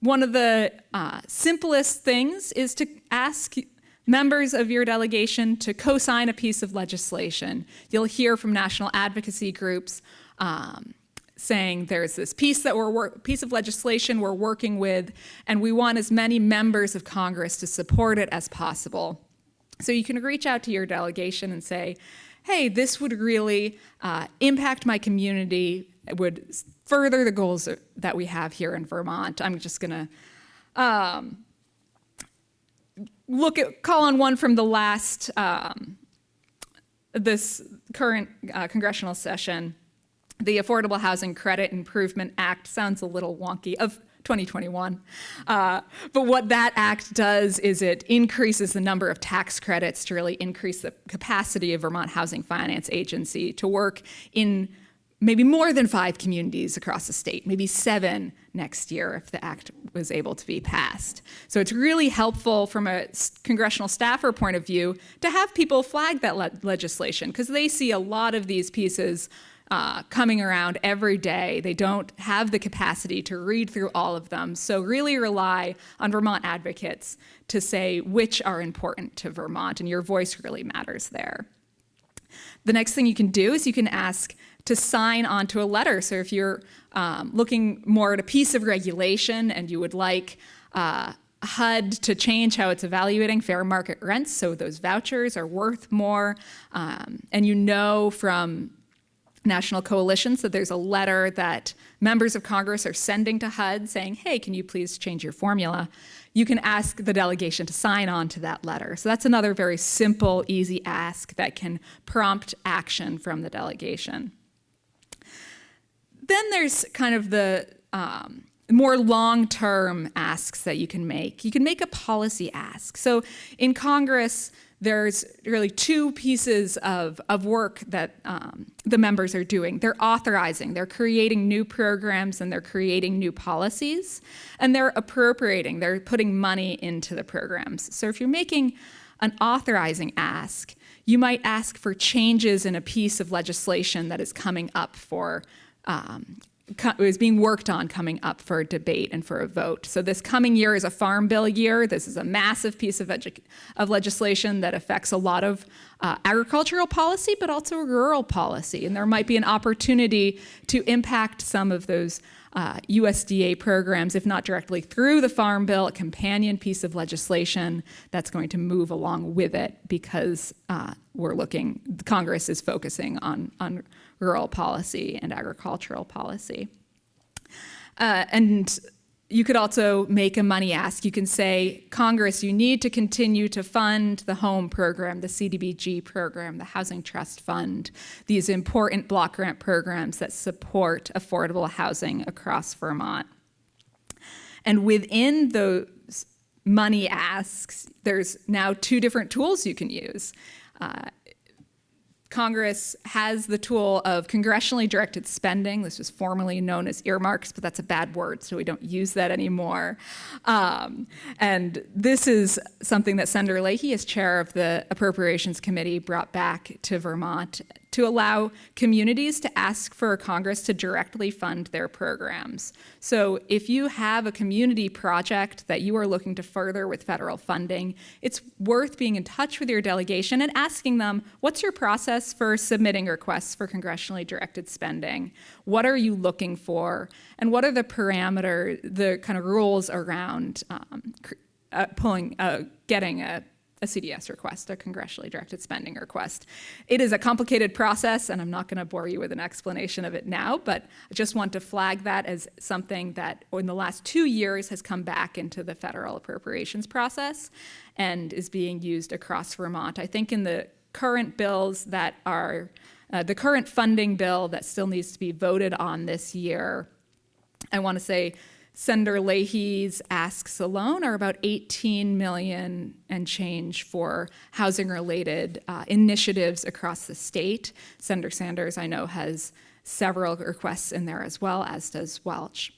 One of the uh, simplest things is to ask members of your delegation to co sign a piece of legislation. You'll hear from national advocacy groups. Um, saying there's this piece that we're piece of legislation we're working with, and we want as many members of Congress to support it as possible. So you can reach out to your delegation and say, hey, this would really uh, impact my community, it would further the goals that we have here in Vermont. I'm just going to um, look at, call on one from the last, um, this current uh, congressional session. The Affordable Housing Credit Improvement Act sounds a little wonky. Of 2021. Uh, but what that act does is it increases the number of tax credits to really increase the capacity of Vermont Housing Finance Agency to work in maybe more than five communities across the state, maybe seven next year if the act was able to be passed. So it's really helpful from a congressional staffer point of view to have people flag that le legislation because they see a lot of these pieces uh, coming around every day. They don't have the capacity to read through all of them. So really rely on Vermont advocates to say which are important to Vermont, and your voice really matters there. The next thing you can do is you can ask to sign onto a letter. So if you're um, looking more at a piece of regulation and you would like uh, HUD to change how it's evaluating fair market rents, so those vouchers are worth more, um, and you know from national coalitions So there's a letter that members of Congress are sending to HUD saying, hey, can you please change your formula? You can ask the delegation to sign on to that letter. So that's another very simple, easy ask that can prompt action from the delegation. Then there's kind of the um, more long-term asks that you can make. You can make a policy ask. So in Congress, there's really two pieces of, of work that um, the members are doing. They're authorizing, they're creating new programs and they're creating new policies, and they're appropriating, they're putting money into the programs. So if you're making an authorizing ask, you might ask for changes in a piece of legislation that is coming up for um, is being worked on coming up for a debate and for a vote. So this coming year is a farm bill year. This is a massive piece of, of legislation that affects a lot of uh, agricultural policy, but also rural policy. And there might be an opportunity to impact some of those uh, USDA programs, if not directly through the Farm Bill, a companion piece of legislation that's going to move along with it because uh, we're looking, Congress is focusing on, on rural policy and agricultural policy. Uh, and you could also make a money ask. You can say, Congress, you need to continue to fund the home program, the CDBG program, the Housing Trust Fund, these important block grant programs that support affordable housing across Vermont. And within those money asks, there's now two different tools you can use. Uh, Congress has the tool of congressionally directed spending. This was formerly known as earmarks, but that's a bad word, so we don't use that anymore. Um, and this is something that Senator Leahy, as chair of the Appropriations Committee, brought back to Vermont to allow communities to ask for Congress to directly fund their programs. So if you have a community project that you are looking to further with federal funding, it's worth being in touch with your delegation and asking them, what's your process for submitting requests for congressionally directed spending? What are you looking for? And what are the parameter, the kind of rules around um, uh, pulling, uh, getting a a CDS request, a congressionally directed spending request. It is a complicated process, and I'm not going to bore you with an explanation of it now, but I just want to flag that as something that in the last two years has come back into the federal appropriations process and is being used across Vermont. I think in the current bills that are, uh, the current funding bill that still needs to be voted on this year, I want to say Senator Leahy's asks alone are about 18 million and change for housing related uh, initiatives across the state. Senator Sanders, I know, has several requests in there as well, as does Welch.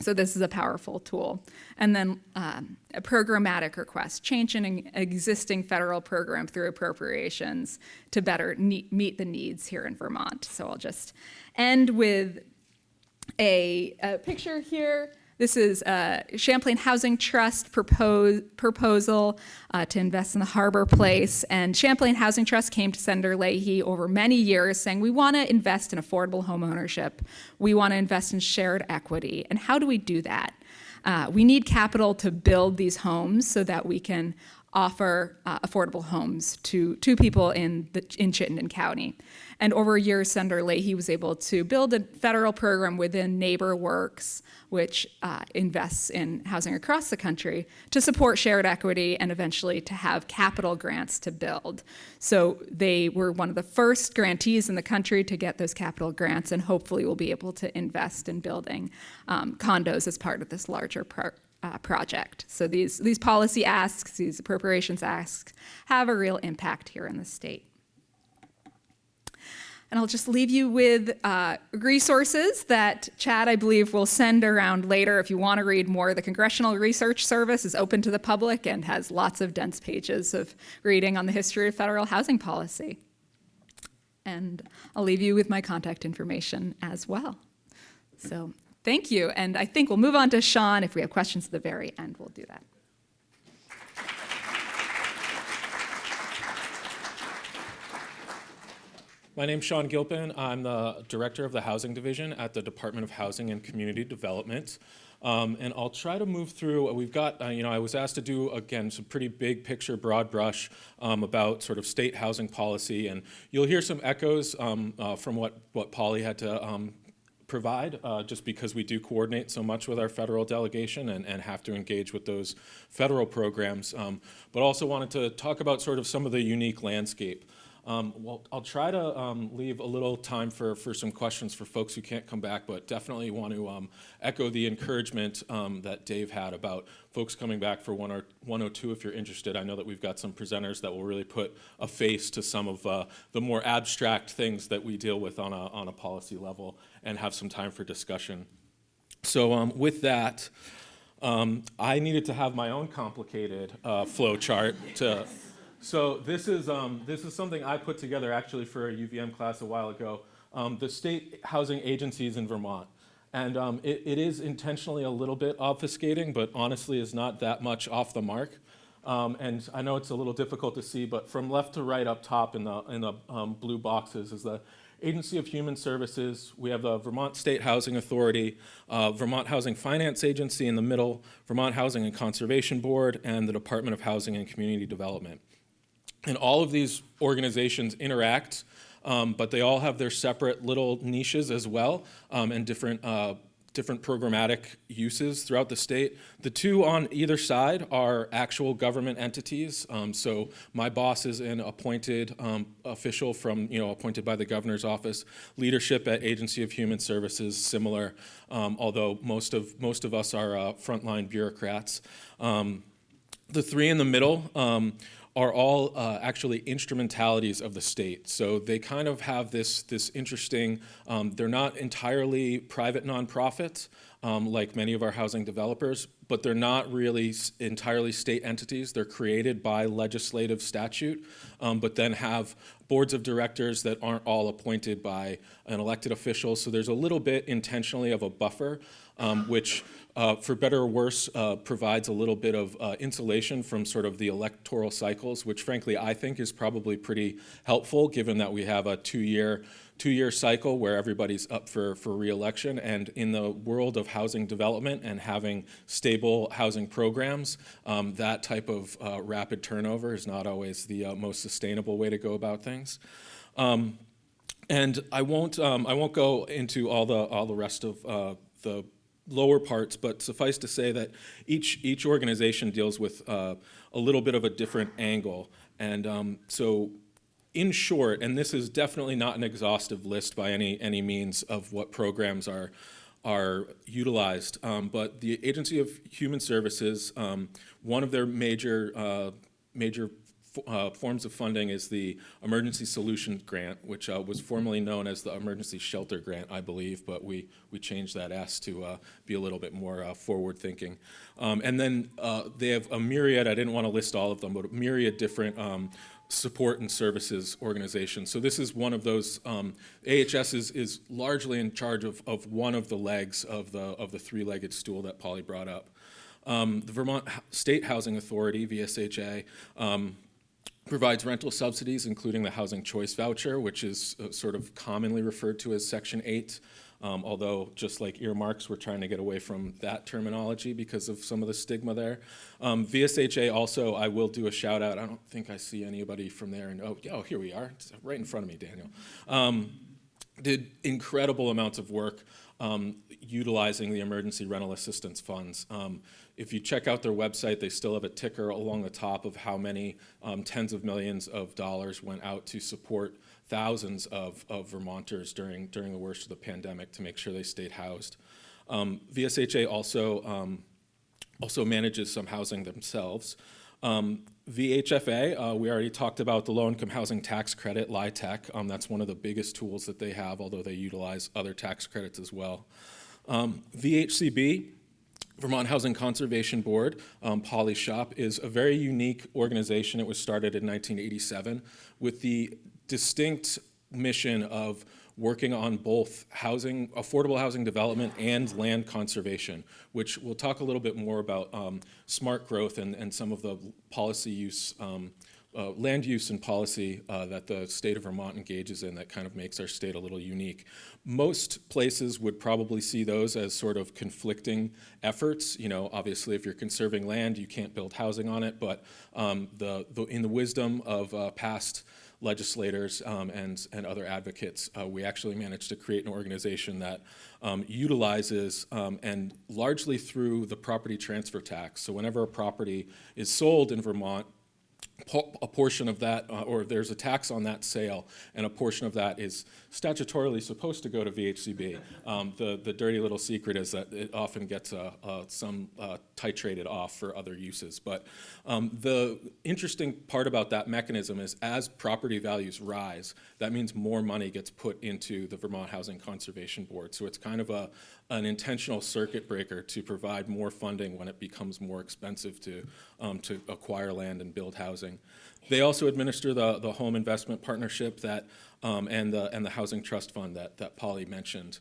So this is a powerful tool. And then um, a programmatic request, changing an existing federal program through appropriations to better meet the needs here in Vermont. So I'll just end with a, a picture here. This is Champlain Housing Trust propose, proposal uh, to invest in the Harbor Place. And Champlain Housing Trust came to Senator Leahy over many years saying, we want to invest in affordable home ownership. We want to invest in shared equity. And how do we do that? Uh, we need capital to build these homes so that we can offer uh, affordable homes to, to people in, the, in Chittenden County. And over years, Senator Leahy was able to build a federal program within NeighborWorks, which uh, invests in housing across the country, to support shared equity and eventually to have capital grants to build. So they were one of the first grantees in the country to get those capital grants, and hopefully will be able to invest in building um, condos as part of this larger pro- uh, project. So these, these policy asks, these appropriations asks, have a real impact here in the state. And I'll just leave you with uh, resources that Chad, I believe, will send around later if you want to read more. The Congressional Research Service is open to the public and has lots of dense pages of reading on the history of federal housing policy. And I'll leave you with my contact information as well. So thank you. And I think we'll move on to Shaun. If we have questions at the very end, we'll do that. My name's Shaun Gilpin. I'm the Director of the Housing Division at the Department of Housing and Community Development. Um, and I'll try to move through, we've got, uh, you know, I was asked to do, again, some pretty big picture, broad brush um, about sort of state housing policy. And you'll hear some echoes um, uh, from what, what Polly had to um, provide, uh, just because we do coordinate so much with our federal delegation and, and have to engage with those federal programs. Um, but also wanted to talk about sort of some of the unique landscape. Um, well, I'll try to um, leave a little time for, for some questions for folks who can't come back, but definitely want to um, echo the encouragement um, that Dave had about folks coming back for 102 if you're interested. I know that we've got some presenters that will really put a face to some of uh, the more abstract things that we deal with on a, on a policy level and have some time for discussion. So um, with that, um, I needed to have my own complicated uh, flow chart to so this is, um, this is something I put together actually for a UVM class a while ago, um, the state housing agencies in Vermont. And um, it, it is intentionally a little bit obfuscating, but honestly is not that much off the mark. Um, and I know it's a little difficult to see, but from left to right up top in the, in the um, blue boxes is the Agency of Human Services, we have the Vermont State Housing Authority, uh, Vermont Housing Finance Agency in the middle, Vermont Housing and Conservation Board, and the Department of Housing and Community Development. And all of these organizations interact, um, but they all have their separate little niches as well um, and different, uh, different programmatic uses throughout the state. The two on either side are actual government entities. Um, so my boss is an appointed um, official from, you know, appointed by the governor's office. Leadership at Agency of Human Services, similar, um, although most of, most of us are uh, frontline bureaucrats. Um, the three in the middle, are all uh, actually instrumentalities of the state. So they kind of have this, this interesting, um, they're not entirely private nonprofits um, like many of our housing developers, but they're not really entirely state entities. They're created by legislative statute, um, but then have boards of directors that aren't all appointed by an elected official. So there's a little bit intentionally of a buffer, um, which uh, for better or worse, uh, provides a little bit of uh, insulation from sort of the electoral cycles, which frankly I think is probably pretty helpful given that we have a two-year two-year cycle where everybody's up for, for reelection. And in the world of housing development and having stable housing programs, um, that type of uh, rapid turnover is not always the uh, most sustainable way to go about things. Um, and I won't, um, I won't go into all the, all the rest of uh, the lower parts, but suffice to say that each, each organization deals with uh, a little bit of a different angle. And um, so in short, and this is definitely not an exhaustive list by any, any means of what programs are, are utilized, um, but the Agency of Human Services, um, one of their major, uh, major uh, forms of funding is the Emergency Solutions Grant, which uh, was formerly known as the Emergency Shelter Grant, I believe, but we, we changed that S to uh, be a little bit more uh, forward-thinking. Um, And then uh, they have a myriad, I didn't want to list all of them, but a myriad different um, support and services organizations. So this is one of those, um, AHS is, is largely in charge of, of one of the legs of the, of the three-legged stool that Polly brought up. Um, The Vermont State Housing Authority, VSHA, um, provides rental subsidies, including the Housing Choice Voucher, which is uh, sort of commonly referred to as Section 8. Um, Although, just like earmarks, we're trying to get away from that terminology because of some of the stigma there. Um, VSHA also, I will do a shout out. I don't think I see anybody from there. And oh, yeah, oh, here we are, It's right in front of me, Daniel. Um, did incredible amounts of work um, utilizing the emergency rental assistance funds. Um, if you check out their website, they still have a ticker along the top of how many um, tens of millions of dollars went out to support thousands of, of Vermonters during, during the worst of the pandemic to make sure they stayed housed. Um, VSHA also um, also manages some housing themselves. Um, VHFA, uh, we already talked about the low-income housing tax credit, LIHTC. Um, that's one of the biggest tools that they have, although they utilize other tax credits as well. Um, VHCB, Vermont Housing Conservation Board, um, Polly Shop, is a very unique organization. It was started in 1987 with the distinct mission of working on both housing, affordable housing development and land conservation, which we'll talk a little bit more about um, smart growth and, and some of the policy use, um, uh, land use and policy uh, that the state of Vermont engages in that kind of makes our state a little unique. Most places would probably see those as sort of conflicting efforts. You know, obviously, if you're conserving land, you can't build housing on it. But um, the, the, in the wisdom of uh, past legislators um, and, and other advocates, uh, we actually managed to create an organization that um, utilizes um, and largely through the property transfer tax. So whenever a property is sold in Vermont, a portion of that, uh, or there's a tax on that sale, and a portion of that is statutorily supposed to go to VHCB. Um, the, the dirty little secret is that it often gets uh, uh, some uh, titrated off for other uses. But um, the interesting part about that mechanism is as property values rise, that means more money gets put into the Vermont Housing Conservation Board. So it's kind of a, an intentional circuit breaker to provide more funding when it becomes more expensive to, um, to acquire land and build housing. They also administer the, the home investment partnership that, um, and, the, and the housing trust fund that, that Polly mentioned.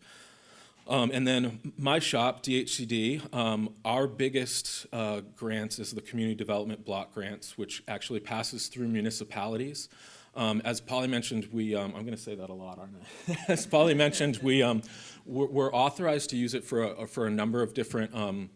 Um, and then my shop, DHCD, um, our biggest uh, grants is the community development block grants, which actually passes through municipalities. Um, as Polly mentioned, we, um, I'm going to say that a lot, aren't I? as Polly mentioned, we, um, we're, we're authorized to use it for a, for a number of different um,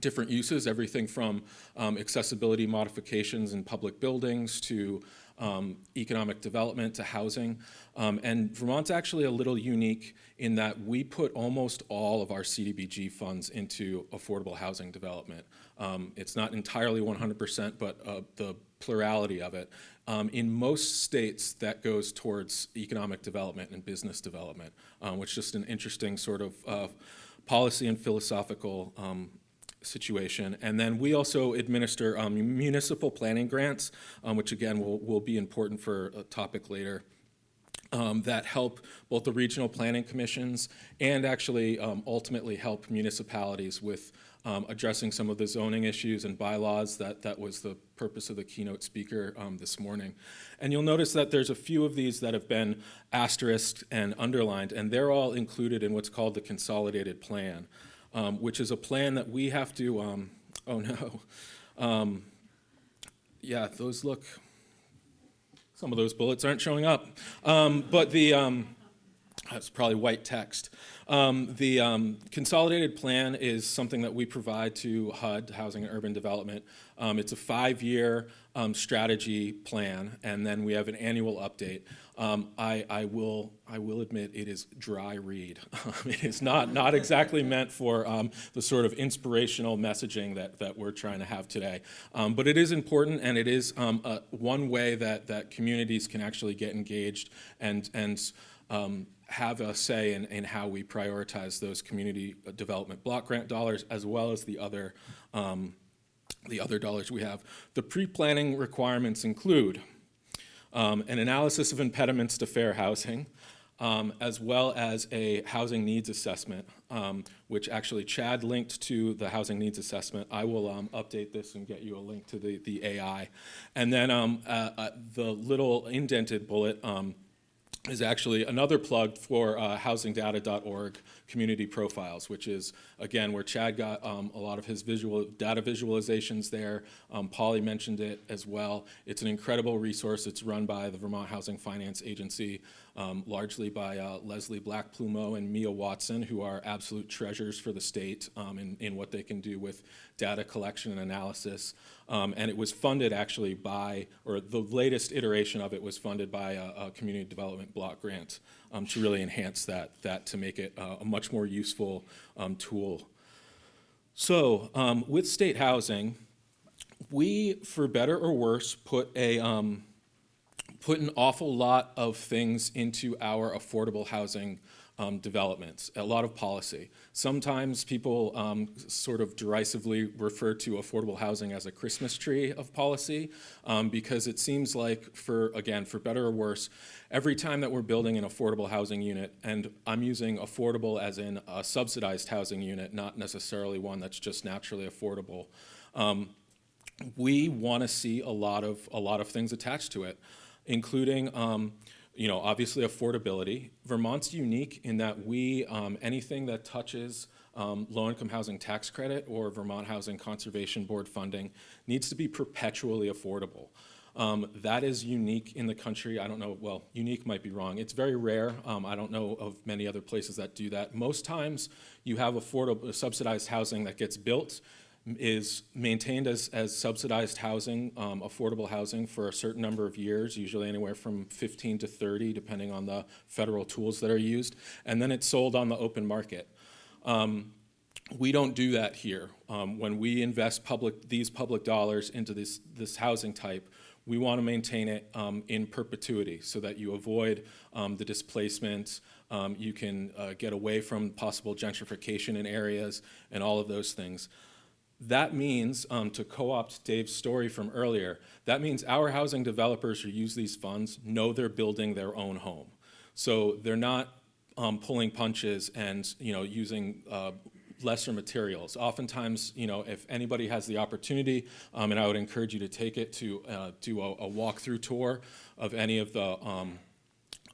different uses, everything from um, accessibility modifications in public buildings to um, economic development to housing. Um, and Vermont's actually a little unique in that we put almost all of our CDBG funds into affordable housing development. Um, it's not entirely 100%, but uh, the plurality of it. Um, in most states, that goes towards economic development and business development, um, which is just an interesting sort of uh, policy and philosophical um, situation. And then we also administer um, municipal planning grants, um, which again will, will be important for a topic later. Um, that help both the regional planning commissions and actually um, ultimately help municipalities with um, addressing some of the zoning issues and bylaws. That, that was the purpose of the keynote speaker um, this morning. And you'll notice that there's a few of these that have been asterisked and underlined, and they're all included in what's called the consolidated plan um, which is a plan that we have to, um, oh no. Um, yeah, those look, some of those bullets aren't showing up. Um, but the, um, that's probably white text. Um, the um, consolidated plan is something that we provide to HUD, Housing and Urban Development. Um, it's a five-year um, strategy plan, and then we have an annual update. Um, I, I, will, I will admit it is dry read. it is not, not exactly meant for um, the sort of inspirational messaging that, that we're trying to have today. but it is important, and it is a, one way that, that communities can actually get engaged and, and um, have a say in, in how we prioritize those community development block grant dollars as well as the other um, the other dollars we have. The pre-planning requirements include um, an analysis of impediments to fair housing, um, as well as a housing needs assessment, um, which actually Chad linked to the housing needs assessment. I will um, update this and get you a link to the, the AI. And then um, uh, uh, the little indented bullet um, is actually another plug for uh, housingdata.org community profiles, which is, again, where Chad got um, a lot of his visual data visualizations there. Um, Polly mentioned it as well. It's an incredible resource. It's run by the Vermont Housing Finance Agency, um, largely by uh, Leslie Black-Plumeau and Mia Watson, who are absolute treasures for the state um, in, in what they can do with data collection and analysis. Um, and it was funded actually by, or the latest iteration of it was funded by a, a community development block grant um, to really enhance that, that to make it uh, a much more useful um, tool. So um, with state housing, we, for better or worse, put a, um, put an awful lot of things into our affordable housing um, developments, a lot of policy. Sometimes people um, sort of derisively refer to affordable housing as a Christmas tree of policy um, because it seems like for, again, for better or worse, every time that we're building an affordable housing unit, and I'm using affordable as in a subsidized housing unit, not necessarily one that's just naturally affordable, um, we want to see a lot of, a lot of things attached to it, including um, you know, obviously affordability. Vermont's unique in that we, um, anything that touches um, low-income housing tax credit or Vermont Housing Conservation Board funding needs to be perpetually affordable. Um, that is unique in the country. I don't know, well, unique might be wrong. It's very rare. Um, I don't know of many other places that do that. Most times you have affordable, subsidized housing that gets built is maintained as, as subsidized housing, um, affordable housing for a certain number of years, usually anywhere from 15 to 30, depending on the federal tools that are used, and then it's sold on the open market. Um, we don't do that here. Um, when we invest public, these public dollars into this, this housing type, we want to maintain it um, in perpetuity so that you avoid um, the displacement, um, you can uh, get away from possible gentrification in areas and all of those things. That means, um, to co-opt Dave's story from earlier, that means our housing developers who use these funds know they're building their own home. So they're not um, pulling punches and you know using uh, lesser materials. Oftentimes, you know, if anybody has the opportunity, um, and I would encourage you to take it to uh, do a, a walkthrough tour of any of the um,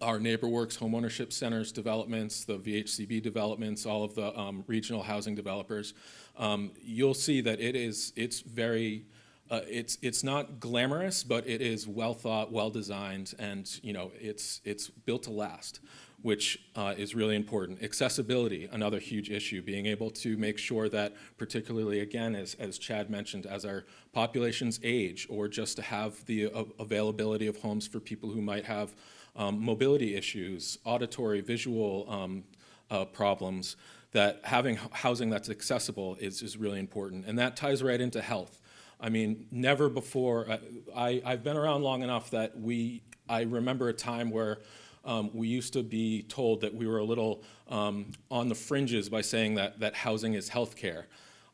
our NeighborWorks homeownership centers developments, the VHCB developments, all of the um, regional housing developers, um, you'll see that it is, it's very, uh, it's, it's not glamorous, but it is well thought, well designed, and you know, it's, it's built to last, which uh, is really important. Accessibility, another huge issue, being able to make sure that, particularly again, as, as Chad mentioned, as our populations age, or just to have the uh, availability of homes for people who might have um, mobility issues, auditory, visual um, uh, problems, that having housing that's accessible is, is really important. And that ties right into health. I mean, never before, uh, I, I've been around long enough that we, I remember a time where um, we used to be told that we were a little um, on the fringes by saying that, that housing is health care.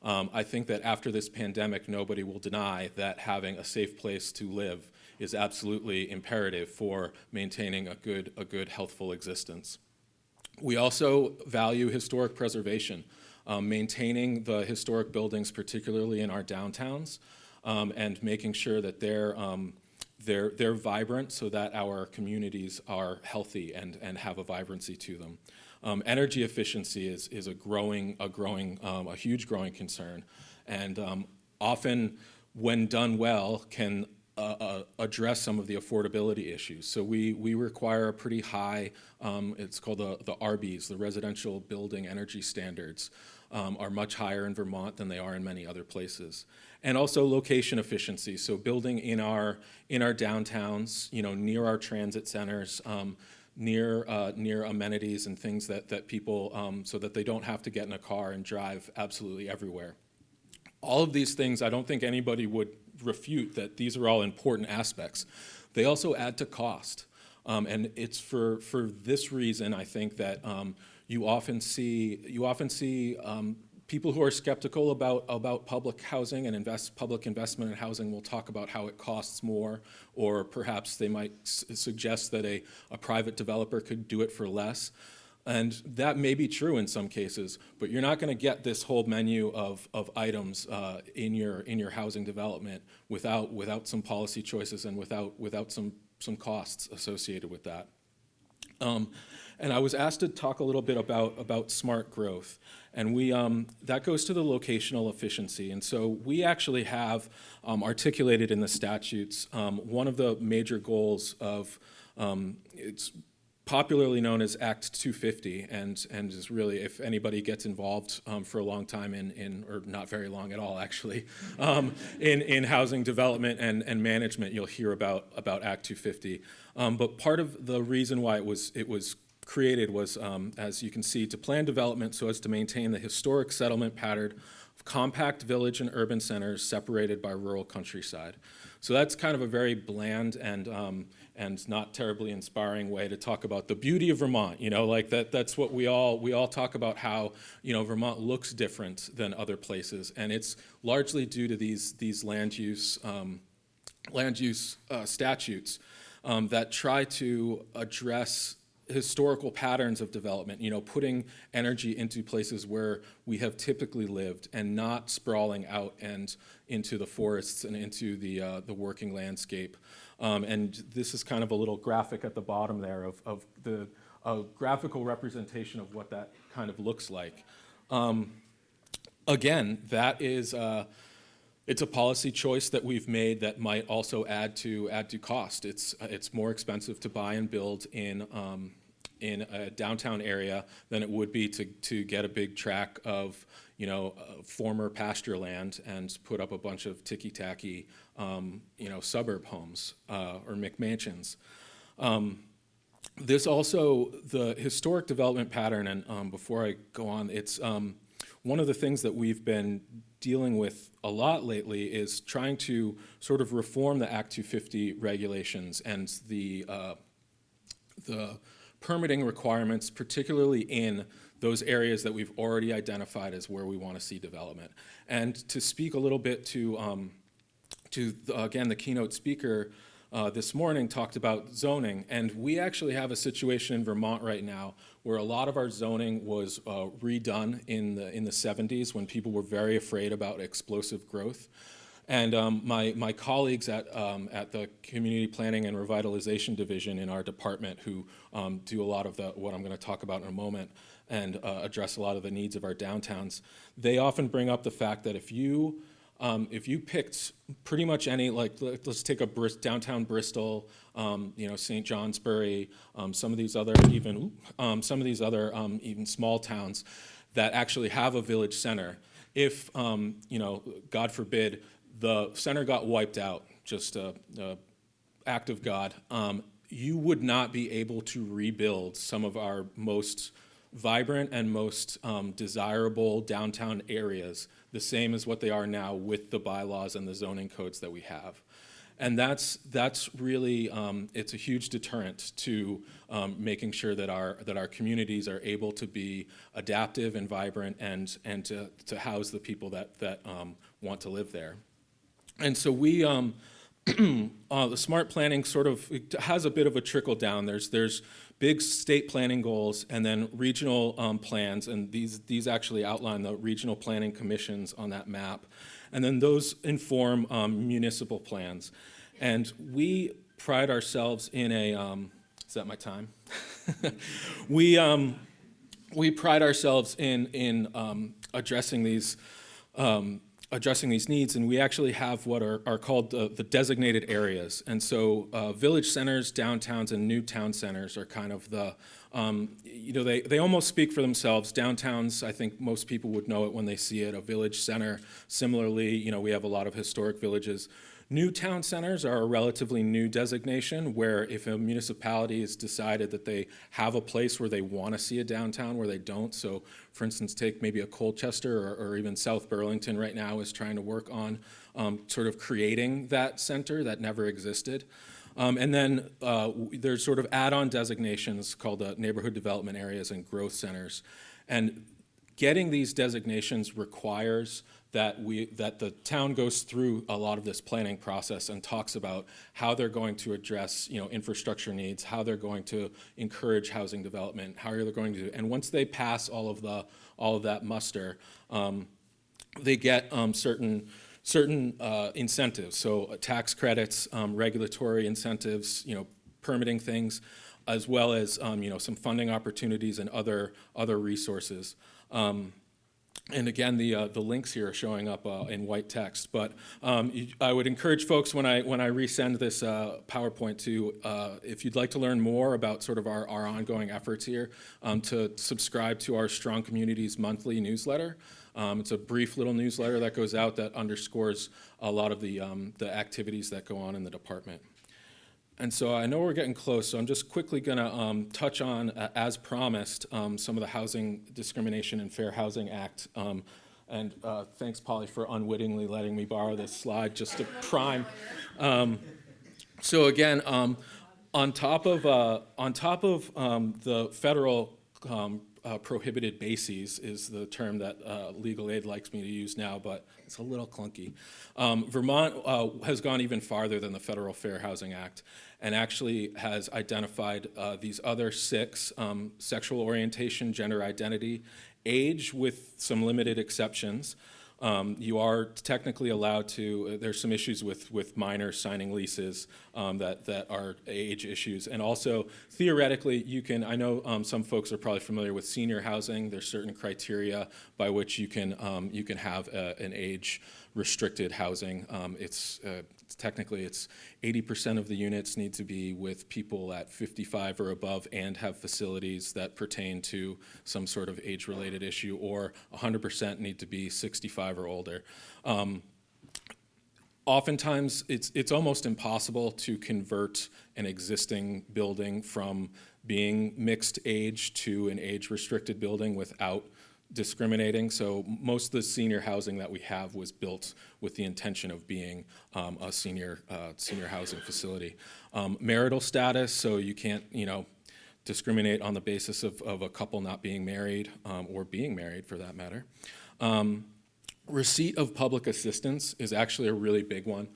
Um, I think that after this pandemic, nobody will deny that having a safe place to live is absolutely imperative for maintaining a good, a good healthful existence. We also value historic preservation, um, maintaining the historic buildings, particularly in our downtowns, um, and making sure that they're, um, they're, they're vibrant so that our communities are healthy and, and have a vibrancy to them. Um, energy efficiency is, is a growing, a growing, um, a huge growing concern, and um, often when done well can uh, uh, address some of the affordability issues. So we, we require a pretty high, um, it's called the, the RBES, the Residential Building Energy Standards, um, are much higher in Vermont than they are in many other places. And also location efficiency, so building in our, in our downtowns, you know, near our transit centers, um, near, uh, near amenities and things that, that people, um, so that they don't have to get in a car and drive absolutely everywhere. All of these things, I don't think anybody would refute that these are all important aspects. They also add to cost. Um, and it's for, for this reason, I think, that um, you often see, you often see um, people who are skeptical about, about public housing and invest, public investment in housing will talk about how it costs more, or perhaps they might suggest that a, a private developer could do it for less. And that may be true in some cases, but you're not going to get this whole menu of, of items uh, in your in your housing development without without some policy choices and without without some some costs associated with that. Um, and I was asked to talk a little bit about, about smart growth. And we, um, that goes to the locational efficiency. And so we actually have um, articulated in the statutes um, one of the major goals of, um, it's popularly known as Act 250, and, and is really, if anybody gets involved um, for a long time in, in, or not very long at all, actually, um, in, in housing development and, and management, you'll hear about, about Act 250. Um, but part of the reason why it was, it was created was, um, as you can see, to plan development so as to maintain the historic settlement pattern of compact village and urban centers separated by rural countryside. So that's kind of a very bland and, um, and not terribly inspiring way to talk about the beauty of Vermont. You know, like that, that's what we all, we all talk about how, you know, Vermont looks different than other places. And it's largely due to these, these land use, um, land use uh, statutes um, that try to address historical patterns of development, you know, putting energy into places where we have typically lived and not sprawling out and into the forests and into the, uh, the working landscape. Um, and this is kind of a little graphic at the bottom there of, of the a graphical representation of what that kind of looks like. Um, again, that is, uh, it's a policy choice that we've made that might also add to add to cost. It's it's more expensive to buy and build in um, in a downtown area than it would be to to get a big tract of you know uh, former pasture land and put up a bunch of ticky tacky um, you know suburb homes uh, or McMansions. Um, this also the historic development pattern, and um, before I go on, it's um, one of the things that we've been dealing with a lot lately is trying to sort of reform the Act 250 regulations and the uh, the permitting requirements, particularly in those areas that we've already identified as where we want to see development. And to speak a little bit to um, to again the keynote speaker uh, this morning talked about zoning, and we actually have a situation in Vermont right now where a lot of our zoning was uh, redone in the in the 70s when people were very afraid about explosive growth. And um, my, my colleagues at, um, at the Community Planning and Revitalization Division in our department who um, do a lot of the, what I'm going to talk about in a moment and uh, address a lot of the needs of our downtowns, they often bring up the fact that if you um, if you picked pretty much any, like let- let's take a Bris- downtown Bristol, um, you know, St. Johnsbury, um, some of these other even, um, some of these other um, even small towns that actually have a village center. If, um, you know, God forbid, the center got wiped out, just a, a act of God, you would not be able to rebuild some of our most vibrant and most desirable downtown areas the same as what they are now with the bylaws and the zoning codes that we have. And that's, that's really, um, it's a huge deterrent to um, making sure that our, that our communities are able to be adaptive and vibrant and, and to, to house the people that, that um, want to live there. And so we, um, uh, the smart planning sort of has a bit of a trickle down. There's there's big state planning goals and then regional um, plans, and these these actually outline the regional planning commissions on that map, and then those inform um, municipal plans. And we pride ourselves in a. Um, is that my time? we um, we pride ourselves in in um, addressing these um, addressing these needs, and we actually have what are, are called the, designated areas. And so, uh, village centers, downtowns, and new town centers are kind of the um, you know they they almost speak for themselves. Downtowns, I think most people would know it when they see it. A village center, similarly, you know we have a lot of historic villages. New town centers are a relatively new designation where if a municipality has decided that they have a place where they want to see a downtown where they don't, so for instance, take maybe a Colchester or, or even South Burlington right now is trying to work on um, sort of creating that center that never existed. Um, and then uh, there's sort of add-on designations called uh, neighborhood development areas and growth centers. And getting these designations requires that we, that the town goes through a lot of this planning process and talks about how they're going to address, you know, infrastructure needs, how they're going to encourage housing development, how they're going to, and once they pass all of the, all of that muster, um, they get um, certain certain uh, incentives. So uh, tax credits, um, regulatory incentives, you know, permitting things, as well as um, you know some funding opportunities and other other resources. Um, and again, the, uh, the links here are showing up uh, in white text. But um, I would encourage folks when I, when I resend this uh, PowerPoint to, uh, if you'd like to learn more about sort of our, our ongoing efforts here, um, to subscribe to our Strong Communities monthly newsletter. Um, It's a brief little newsletter that goes out that underscores a lot of the, um, the activities that go on in the department. And so I know we're getting close, so I'm just quickly going to touch on, uh, as promised, um, some of the Housing Discrimination and Fair Housing Act. Um, And uh, thanks, Polly, for unwittingly letting me borrow this slide just to prime. Um, So again, um, on top of, uh, on top of um, the federal um, uh, prohibited bases is the term that uh, legal aid likes me to use now, but it's a little clunky. Um, Vermont uh, has gone even farther than the Federal Fair Housing Act and actually has identified uh, these other six, um, sexual orientation, gender identity, age with some limited exceptions, um, you are technically allowed to, uh, there's some issues with, with minors signing leases um, that, that are age issues. And also theoretically, you can, I know um, some folks are probably familiar with senior housing. There's certain criteria by which you can, um, you can have a, an age restricted housing. Um, it's uh, technically it's 80% of the units need to be with people at 55 or above and have facilities that pertain to some sort of age-related issue, or 100% need to be 65 or older. Um, oftentimes it's it's almost impossible to convert an existing building from being mixed age to an age restricted building without discriminating. So most of the senior housing that we have was built with the intention of being um, a senior uh, senior housing facility. Um, marital status, so you can't you know discriminate on the basis of, of a couple not being married um, or being married for that matter. Um, receipt of public assistance is actually a really big one.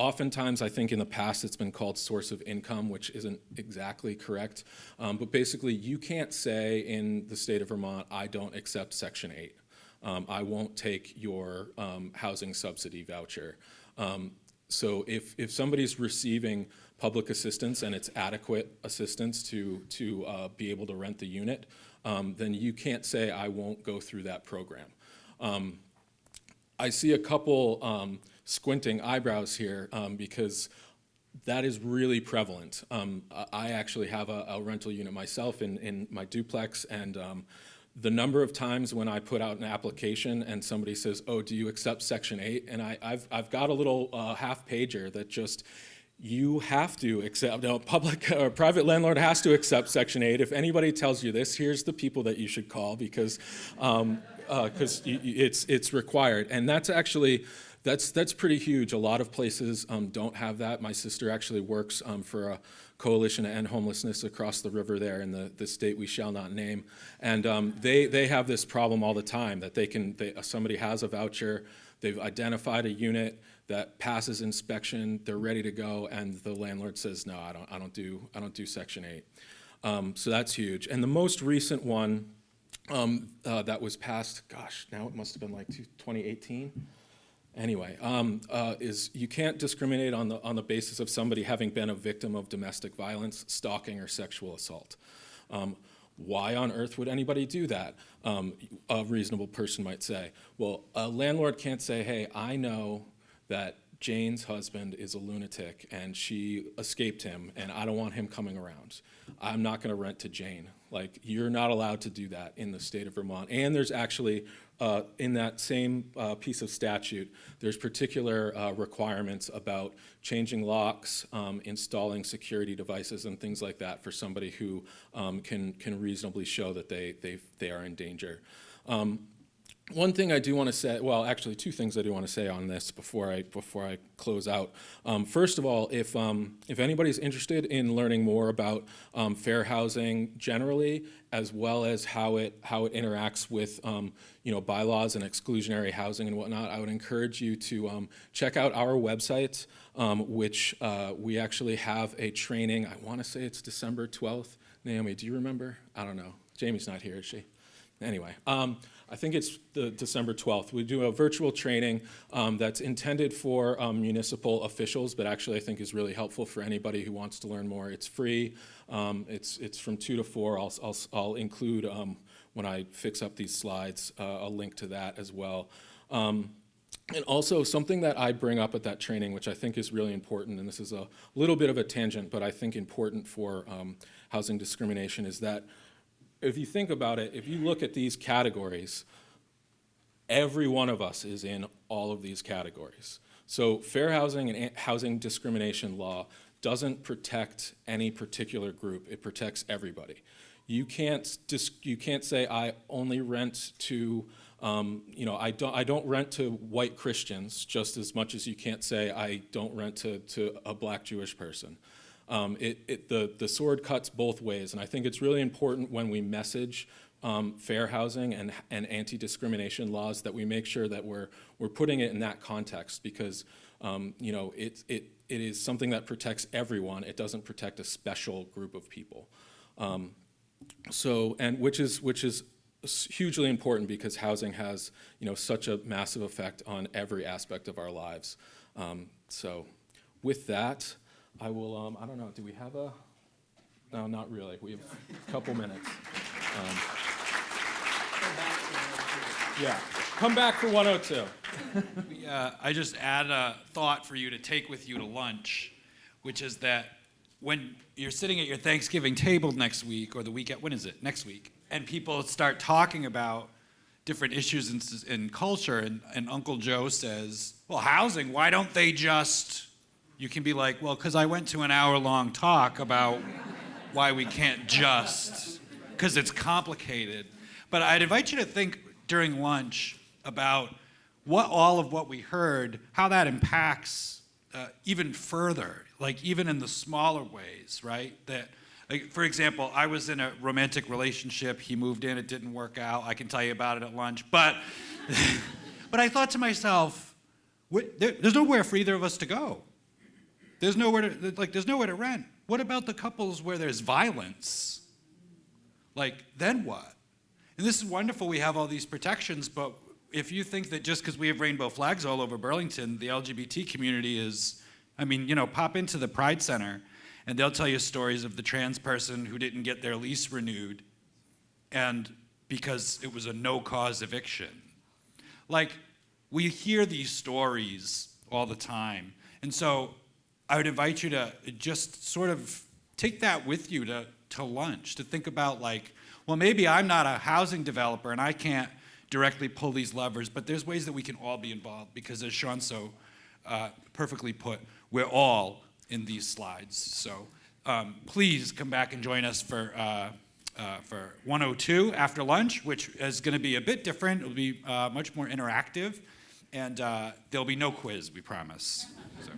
Oftentimes, I think in the past it's been called source of income, which isn't exactly correct. Um, but basically, you can't say in the state of Vermont, I don't accept Section 8. Um, I won't take your um, housing subsidy voucher. Um, so if, if somebody's receiving public assistance and it's adequate assistance to, to uh, be able to rent the unit, um, then you can't say, I won't go through that program. Um, I see a couple squinting eyebrows here um, because that is really prevalent. Um, I- actually have a, a rental unit myself in, in my duplex, and um, the number of times when I put out an application and somebody says, "Oh, do you accept Section 8?" and I, I've I've got a little uh, half pager that just you have to accept, no, public or private landlord has to accept Section 8. If anybody tells you this, here's the people that you should call because um, because it's it's required, and that's actually that's that's pretty huge. A lot of places um, don't have that. My sister actually works um, for a coalition to end homelessness across the river there in the, the state we shall not name, and um, they they have this problem all the time that they can they, somebody has a voucher, they've identified a unit that passes inspection, they're ready to go, and the landlord says no, I don't I don't do I don't do Section 8. Um, so that's huge. And the most recent one um, uh, that was passed, gosh, now it must have been like 2018. Anyway, um, uh, is you can't discriminate on the, on the basis of somebody having been a victim of domestic violence, stalking, or sexual assault. Um, why on earth would anybody do that? Um, a reasonable person might say. Well, a landlord can't say, hey, I know that Jane's husband is a lunatic and she escaped him and I don't want him coming around. I'm not going to rent to Jane. Like, you're not allowed to do that in the state of Vermont. And there's actually, uh, in that same uh, piece of statute, there's particular uh, requirements about changing locks, um, installing security devices, and things like that for somebody who um, can, can reasonably show that they, they, they are in danger. Um, one thing I do want to say, well, actually, two things I do want to say on this before I before I close out. Um, first of all, if um, if anybody's interested in learning more about um, fair housing generally, as well as how it how it interacts with um, you know bylaws and exclusionary housing and whatnot, I would encourage you to um, check out our website, um, which uh, we actually have a training. I want to say it's December twelfth. Naomi, do you remember? I don't know. Jamie's not here, is she? Anyway, I think it's the December 12th. We do a virtual training um, that's intended for um, municipal officials, but actually I think is really helpful for anybody who wants to learn more. It's free. Um, it's, it's from 2 to 4. I'll, I'll, I'll include, um, when I fix up these slides, uh, a link to that as well. Um, and also something that I bring up at that training, which I think is really important, and this is a little bit of a tangent, but I think important for um, housing discrimination, is that if you think about it, if you look at these categories, every one of us is in all of these categories. So fair housing and housing discrimination law doesn't protect any particular group, it protects everybody. You can't, you can't say, I only rent to, um, you know, I don't, I don't rent to white Christians just as much as you can't say, I don't rent to, to a black Jewish person. Um, it, it, the, the sword cuts both ways, and I think it's really important when we message um, fair housing and, and anti-discrimination laws that we make sure that we're, we're putting it in that context because um, you know, it, it, it is something that protects everyone. It doesn't protect a special group of people. Um, so, and which is, which is hugely important because housing has, you know, such a massive effect on every aspect of our lives. Um, so with that, I will, um, I don't know, do we have a, no, not really. We have a couple minutes. Um, Yeah, come back for 102. Uh, I just add a thought for you to take with you to lunch, which is that when you're sitting at your Thanksgiving table next week or the week at when is it next week, and people start talking about different issues in, in culture, and, and Uncle Joe says, "Well, housing. Why don't they just?" You can be like, "Well, because I went to an hour-long talk about why we can't just, because it's complicated." But I'd invite you to think during lunch about what all of what we heard, how that impacts uh, even further, like even in the smaller ways, right? That, like, for example, I was in a romantic relationship. He moved in, it didn't work out. I can tell you about it at lunch. But, but I thought to myself, there, there's nowhere for either of us to go. There's nowhere to like. There's nowhere to rent. What about the couples where there's violence? Like, then what? And this is wonderful. We have all these protections, but if you think that just because we have rainbow flags all over Burlington, the LGBT community is, I mean, you know, pop into the Pride Center, and they'll tell you stories of the trans person who didn't get their lease renewed, and because it was a no-cause eviction. Like, we hear these stories all the time. And so I would invite you to just sort of take that with you to, to lunch, to think about, like, well, maybe I'm not a housing developer and I can't directly pull these levers, but there's ways that we can all be involved because, as Shaun so uh, perfectly put, we're all in these slides. So um, please come back and join us for. Uh, uh, for 102 after lunch, which is going to be a bit different. It'll be uh, much more interactive, and uh, there'll be no quiz, we promise. So.